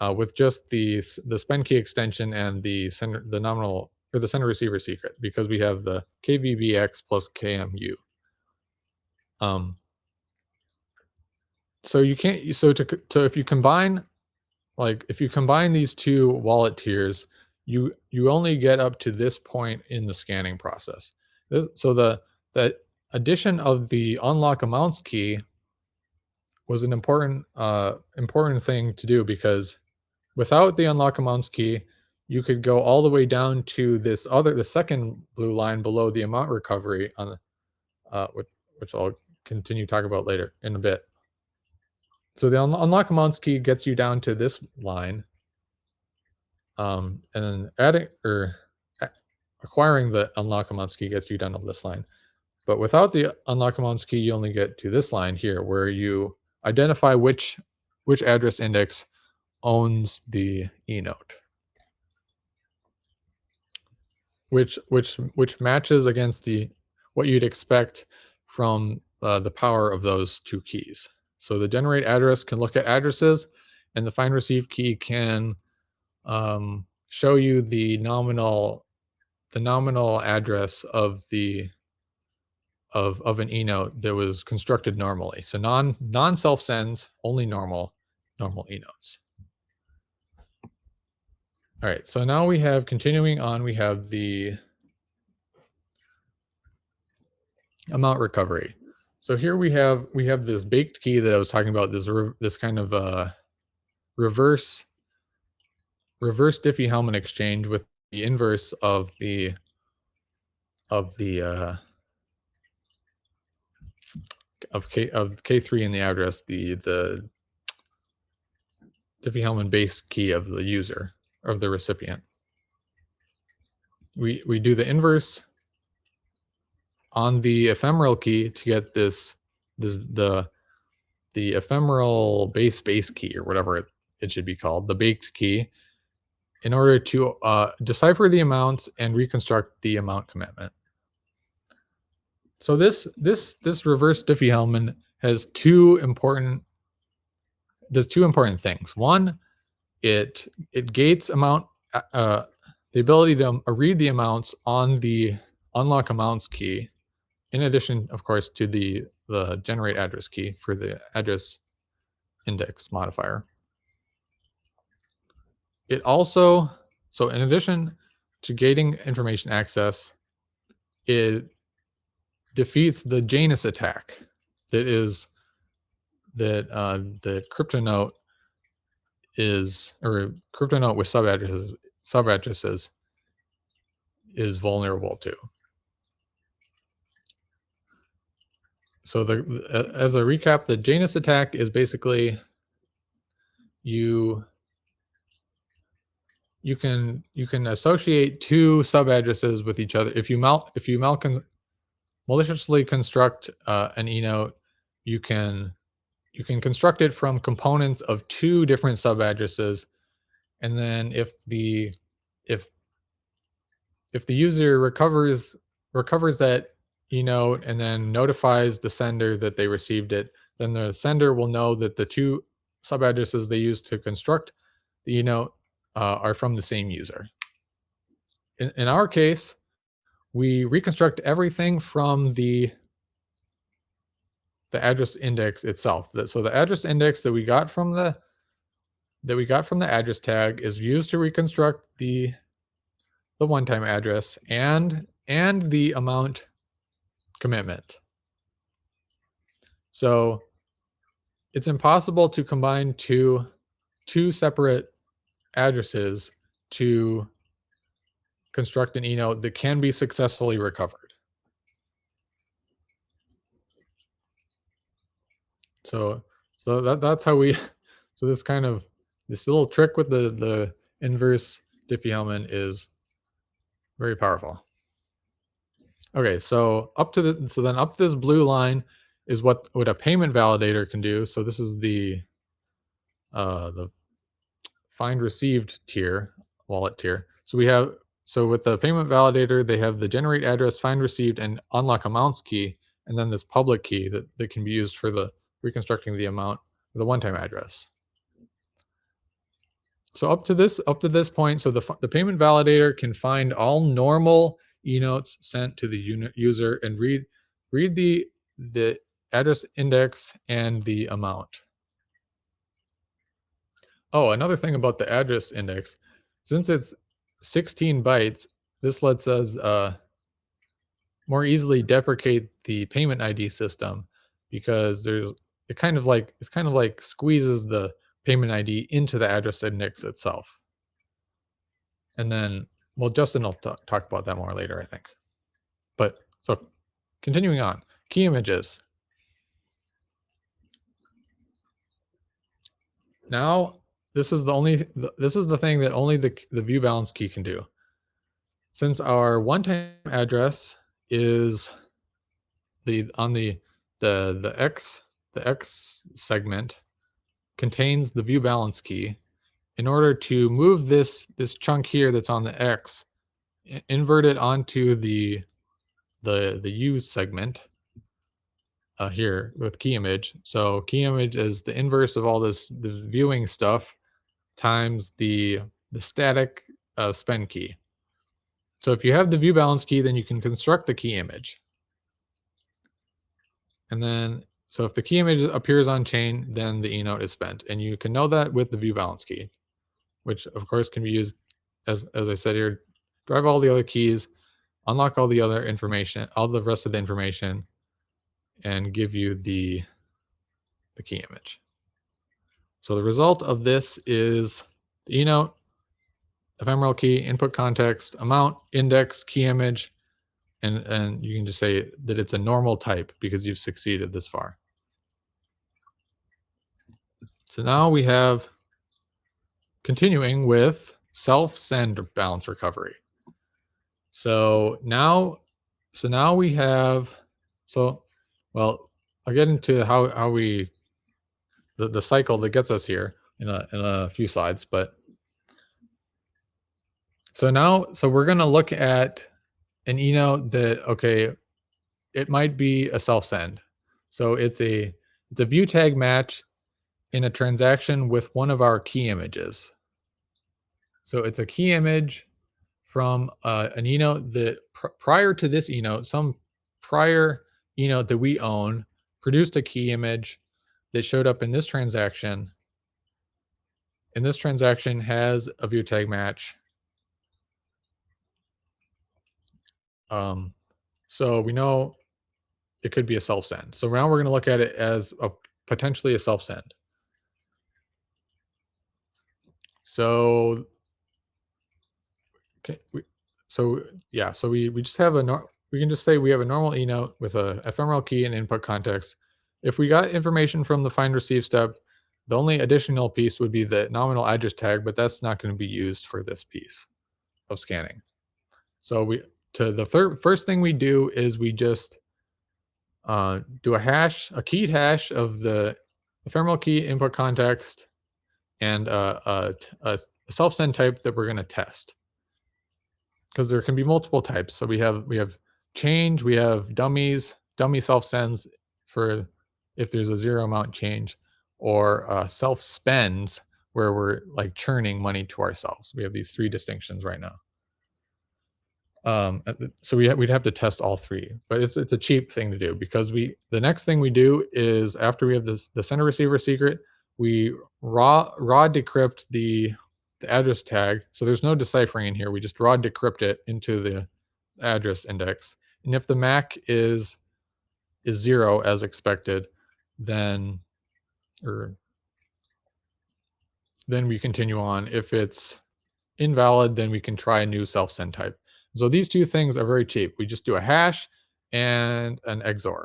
uh, with just the the spend key extension and the sender the nominal or the sender receiver secret because we have the kvbx plus kmu. Um, so you can't so to so if you combine like if you combine these two wallet tiers, you you only get up to this point in the scanning process. So the the addition of the unlock amounts key was an important uh, important thing to do because without the unlock amounts key, you could go all the way down to this other the second blue line below the amount recovery on uh, which which I'll continue talk about later in a bit. So the un unlock amounts key gets you down to this line. Um, and then adding or acquiring the unlock amounts key gets you down to this line. But without the unlock amounts key, you only get to this line here where you identify which which address index owns the eNote. Which which which matches against the what you'd expect from uh, the power of those two keys. So the generate address can look at addresses, and the find receive key can um, show you the nominal the nominal address of the of of an eNote that was constructed normally. So non non self sends, only normal normal eNotes. All right, so now we have continuing on, we have the amount recovery. So here we have we have this baked key that I was talking about. This this kind of uh, reverse reverse Diffie-Hellman exchange with the inverse of the of the uh, of K of K3 in the address, the the Diffie-Hellman base key of the user of the recipient. We we do the inverse on the ephemeral key to get this this the the ephemeral base base key or whatever it, it should be called, the baked key, in order to uh, decipher the amounts and reconstruct the amount commitment. So this this this reverse Diffie-Hellman has two important does two important things. One, it it gates amount uh, uh the ability to read the amounts on the unlock amounts key in addition, of course, to the, the generate address key for the address index modifier. It also, so in addition to gating information access, it defeats the Janus attack that is that uh, the CryptoNote is or CryptoNote with sub addresses sub addresses is vulnerable to. So the as a recap, the Janus attack is basically you you can you can associate two sub addresses with each other. If you mal if you mal maliciously construct uh, an eNote, you can you can construct it from components of two different sub addresses, and then if the if if the user recovers recovers that eNote and then notifies the sender that they received it, then the sender will know that the two sub addresses they used to construct the eNote uh, are from the same user. In, in our case, we reconstruct everything from the the address index itself. So the address index that we got from the that we got from the address tag is used to reconstruct the the one-time address and and the amount commitment. So it's impossible to combine two, two separate addresses to construct an eNote that can be successfully recovered. So, so that, that's how we, so this kind of, this little trick with the, the inverse Diffie-Hellman is very powerful. Okay, so up to the so then up this blue line is what what a payment validator can do. So this is the uh the find received tier, wallet tier. So we have so with the payment validator, they have the generate address, find received, and unlock amounts key, and then this public key that, that can be used for the reconstructing the amount, the one-time address. So up to this up to this point, so the the payment validator can find all normal eNotes sent to the user and read read the the address index and the amount. Oh, another thing about the address index, since it's 16 bytes, this lets us uh, more easily deprecate the payment ID system because there's it kind of like it's kind of like squeezes the payment ID into the address index itself. And then well, Justin will talk, talk about that more later, I think. But so continuing on, key images. Now, this is the only, this is the thing that only the, the view balance key can do. Since our one-time address is the, on the, the, the X, the X segment contains the view balance key, in order to move this this chunk here that's on the X, invert it onto the the the U segment. uh, here with key image. So key image is the inverse of all this, this viewing stuff times the the static uh, spend key. So if you have the view balance key, then you can construct the key image. And then, so if the key image appears on chain, then the e-note is spent. And you can know that with the view balance key, which of course can be used, as, as I said here, drive all the other keys, unlock all the other information, all the rest of the information, and give you the, the key image. So the result of this is the e-note, ephemeral key, input context, amount, index, key image, and, and you can just say that it's a normal type because you've succeeded this far. So now we have continuing with self-send balance recovery. So now, so now we have, so, well, I'll get into how, how we, the, the cycle that gets us here in a, in a few slides, but so now, so we're going to look at an e-note that, okay, it might be a self-send. So it's a, it's a view tag match in a transaction with one of our key images. So it's a key image from uh, an e-note that pr prior to this e-note, some prior e-note that we own produced a key image that showed up in this transaction. And this transaction has a view tag match Um, so we know it could be a self send. So now we're going to look at it as a potentially a self send. So, okay, we, so yeah, so we we just have a we can just say we have a normal e note with a ephemeral key and input context. If we got information from the find receive step, the only additional piece would be the nominal address tag, but that's not going to be used for this piece of scanning. So we to the first thing we do is we just uh, do a hash, a keyed hash of the ephemeral key input context and uh, a, a, a self send type that we're going to test because there can be multiple types. So we have we have change, we have dummies, dummy self sends for if there's a zero amount change, or uh, self spends where we're like churning money to ourselves. We have these three distinctions right now. Um, so we we'd have to test all three, but it's it's a cheap thing to do because we the next thing we do is after we have this the sender receiver secret, we raw raw decrypt the the address tag. So there's no deciphering in here. We just raw decrypt it into the address index. And if the MAC is is zero as expected, then or then we continue on. If it's invalid, then we can try a new self-send type. So these two things are very cheap. We just do a hash and an XOR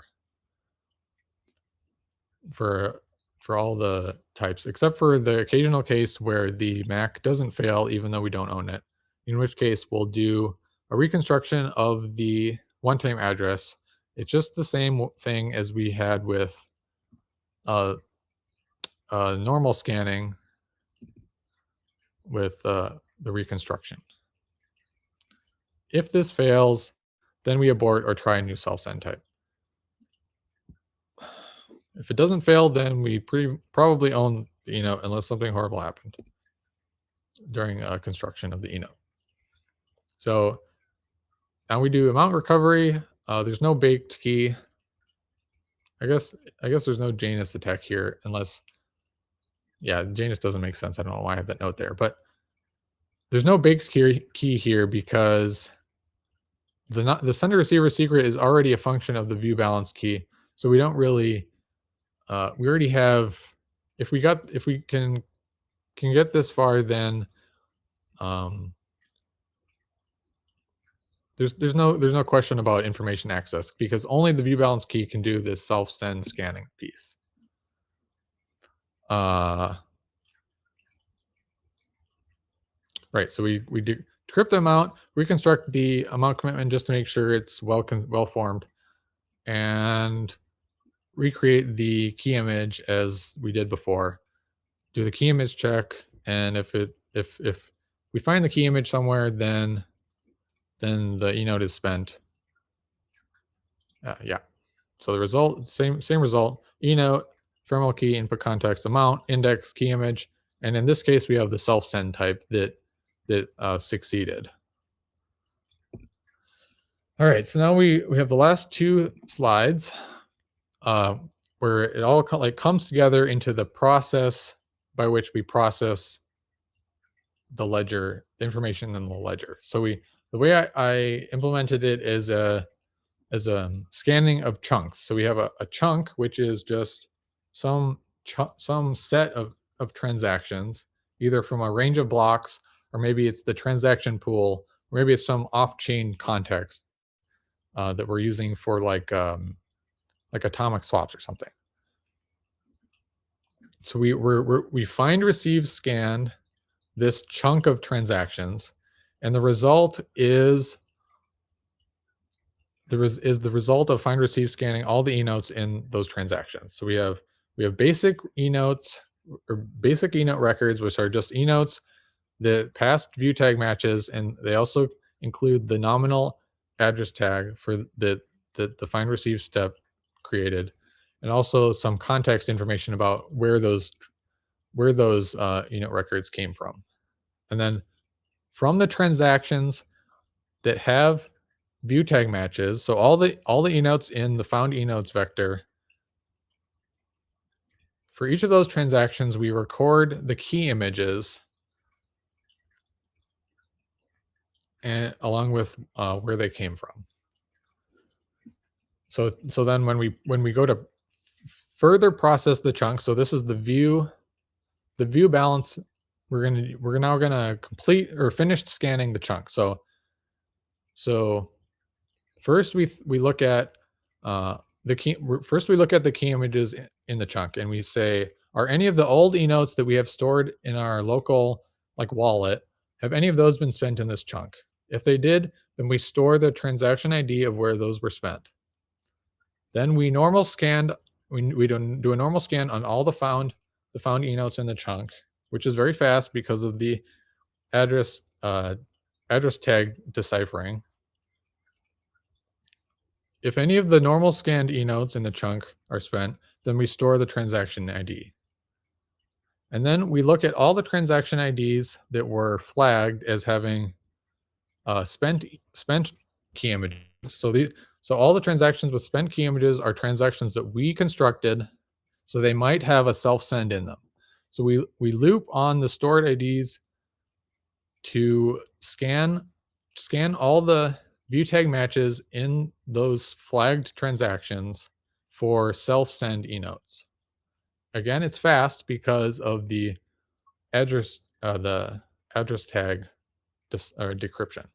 for for all the types, except for the occasional case where the MAC doesn't fail even though we don't own it, in which case we'll do a reconstruction of the one-time address. It's just the same thing as we had with uh, uh, normal scanning with uh, the reconstruction. If this fails, then we abort or try a new self-send type. If it doesn't fail, then we pretty probably own the e-note unless something horrible happened during uh, construction of the e-note. So now we do amount recovery. Uh, there's no baked key. I guess I guess there's no Janus attack here unless, yeah, Janus doesn't make sense. I don't know why I have that note there, but there's no baked key, key here because the the sender receiver secret is already a function of the view balance key. So we don't really uh, we already have if we got if we can can get this far then um, there's there's no there's no question about information access because only the view balance key can do this self send scanning piece. Uh, right. So we we do decrypt the amount, reconstruct the amount commitment just to make sure it's well can well formed, and recreate the key image as we did before. Do the key image check, and if it if if we find the key image somewhere, then then the e-note is spent. Uh, yeah. So the result, same same result, enote, ephemeral key, input context amount, index, key image, and in this case, we have the self-send type that that uh, succeeded. All right, so now we we have the last two slides uh, where it all co- like comes together into the process by which we process the ledger, the information in the ledger. So we the way I, I implemented it is a as a scanning of chunks. So we have a, a chunk which is just some some set of of transactions, either from a range of blocks or maybe it's the transaction pool, or maybe it's some off-chain context uh, that we're using for like um, like atomic swaps or something. So we we're, we're, we find receive scanned this chunk of transactions, and the result is there is is the result of find receive scanning all the e-notes in those transactions. So we have we have basic e-notes or basic e-note records, which are just e-notes the past view tag matches, and they also include the nominal address tag for the, the, the find receive step created, and also some context information about where those where those uh, e-note records came from. And then from the transactions that have view tag matches, so all the all the e-notes in the found e-notes vector, for each of those transactions, we record the key images and along with uh, where they came from. So so then when we when we go to further process the chunk, so this is the view, the view balance. We're gonna we're now gonna complete or finish scanning the chunk. So so first we we look at uh, the key. First we look at the key images in the chunk, and we say, are any of the old e notes that we have stored in our local like wallet have any of those been spent in this chunk? If they did, then we store the transaction ID of where those were spent. Then we normal scan, we, we do, do a normal scan on all the found the found e-notes in the chunk, which is very fast because of the address uh, address tag deciphering. If any of the normal scanned e-notes in the chunk are spent, then we store the transaction ID. And then we look at all the transaction IDs that were flagged as having uh, spent spent key images. So these so all the transactions with spent key images are transactions that we constructed, so they might have a self send in them. So we we loop on the stored IDs to scan scan all the view tag matches in those flagged transactions for self send e-notes. Again, it's fast because of the address uh, the address tag or decryption.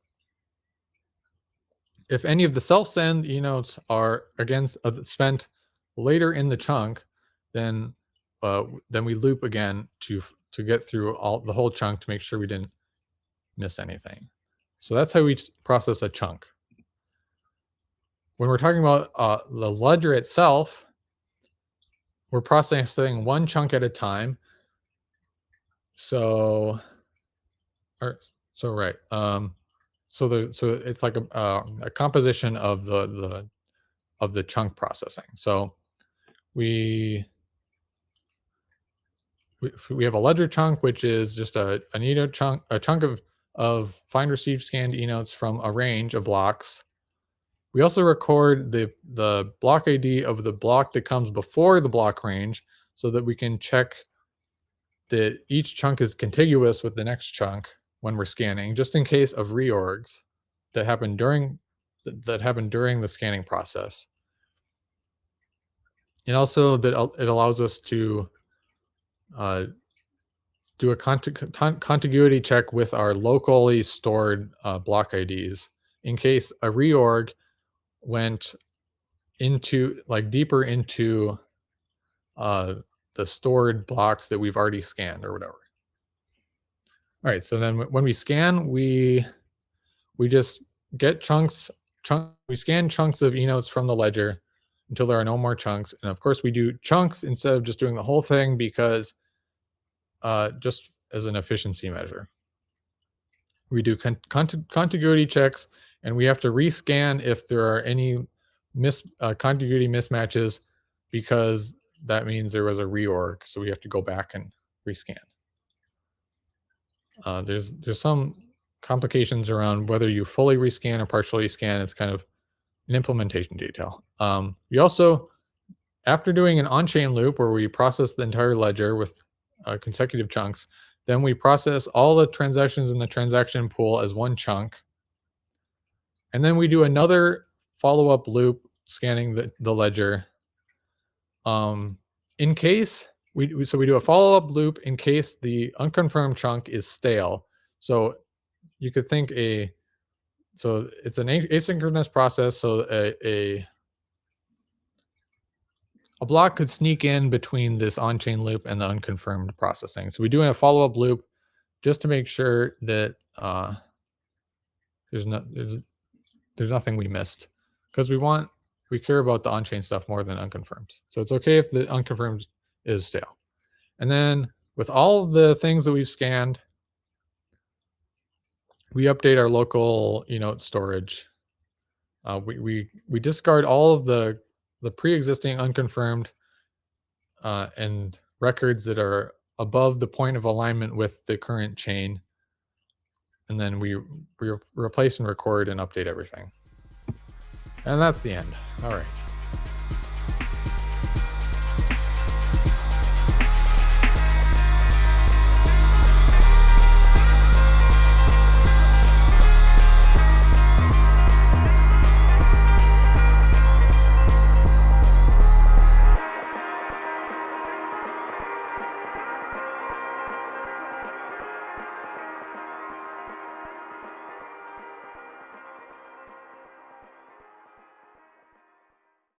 If any of the self-send e-notes are again uh, spent later in the chunk, then uh, then we loop again to to get through all the whole chunk to make sure we didn't miss anything. So that's how we process a chunk. When we're talking about uh, the ledger itself, we're processing one chunk at a time. So, or so right. Um, so the so it's like a uh, a composition of the the of the chunk processing. So we we, we have a ledger chunk, which is just a an chunk, a chunk of of find received scanned e-notes from a range of blocks. We also record the the block ID of the block that comes before the block range, so that we can check that each chunk is contiguous with the next chunk when we're scanning, just in case of reorgs that happen during that happen during the scanning process. And also that it allows us to uh, do a contiguity check with our locally stored uh, block IDs in case a reorg went into like deeper into uh, the stored blocks that we've already scanned or whatever. All right, so then when we scan, we we just get chunks, chunk, we scan chunks of eNotes from the ledger until there are no more chunks. And of course we do chunks instead of just doing the whole thing because uh, just as an efficiency measure. We do con contiguity checks and we have to rescan if there are any miss uh, contiguity mismatches because that means there was a reorg. So we have to go back and rescan. Uh, there's there's some complications around whether you fully rescan or partially scan. It's kind of an implementation detail. Um, we also, after doing an on-chain loop where we process the entire ledger with uh, consecutive chunks, then we process all the transactions in the transaction pool as one chunk. And then we do another follow-up loop scanning the, the ledger. Um, in case we, so we do a follow-up loop in case the unconfirmed chunk is stale. So you could think a so it's an asynchronous process. So a, a a block could sneak in between this on-chain loop and the unconfirmed processing. So we do a follow-up loop just to make sure that uh, there's not there's, there's nothing we missed because we want we care about the on-chain stuff more than unconfirmed. So it's okay if the unconfirmed is stale. And then with all the things that we've scanned, we update our local eNote storage. Uh, we, we, we discard all of the, the pre-existing unconfirmed uh, and records that are above the point of alignment with the current chain. And then we re replace and record and update everything. And that's the end. All right.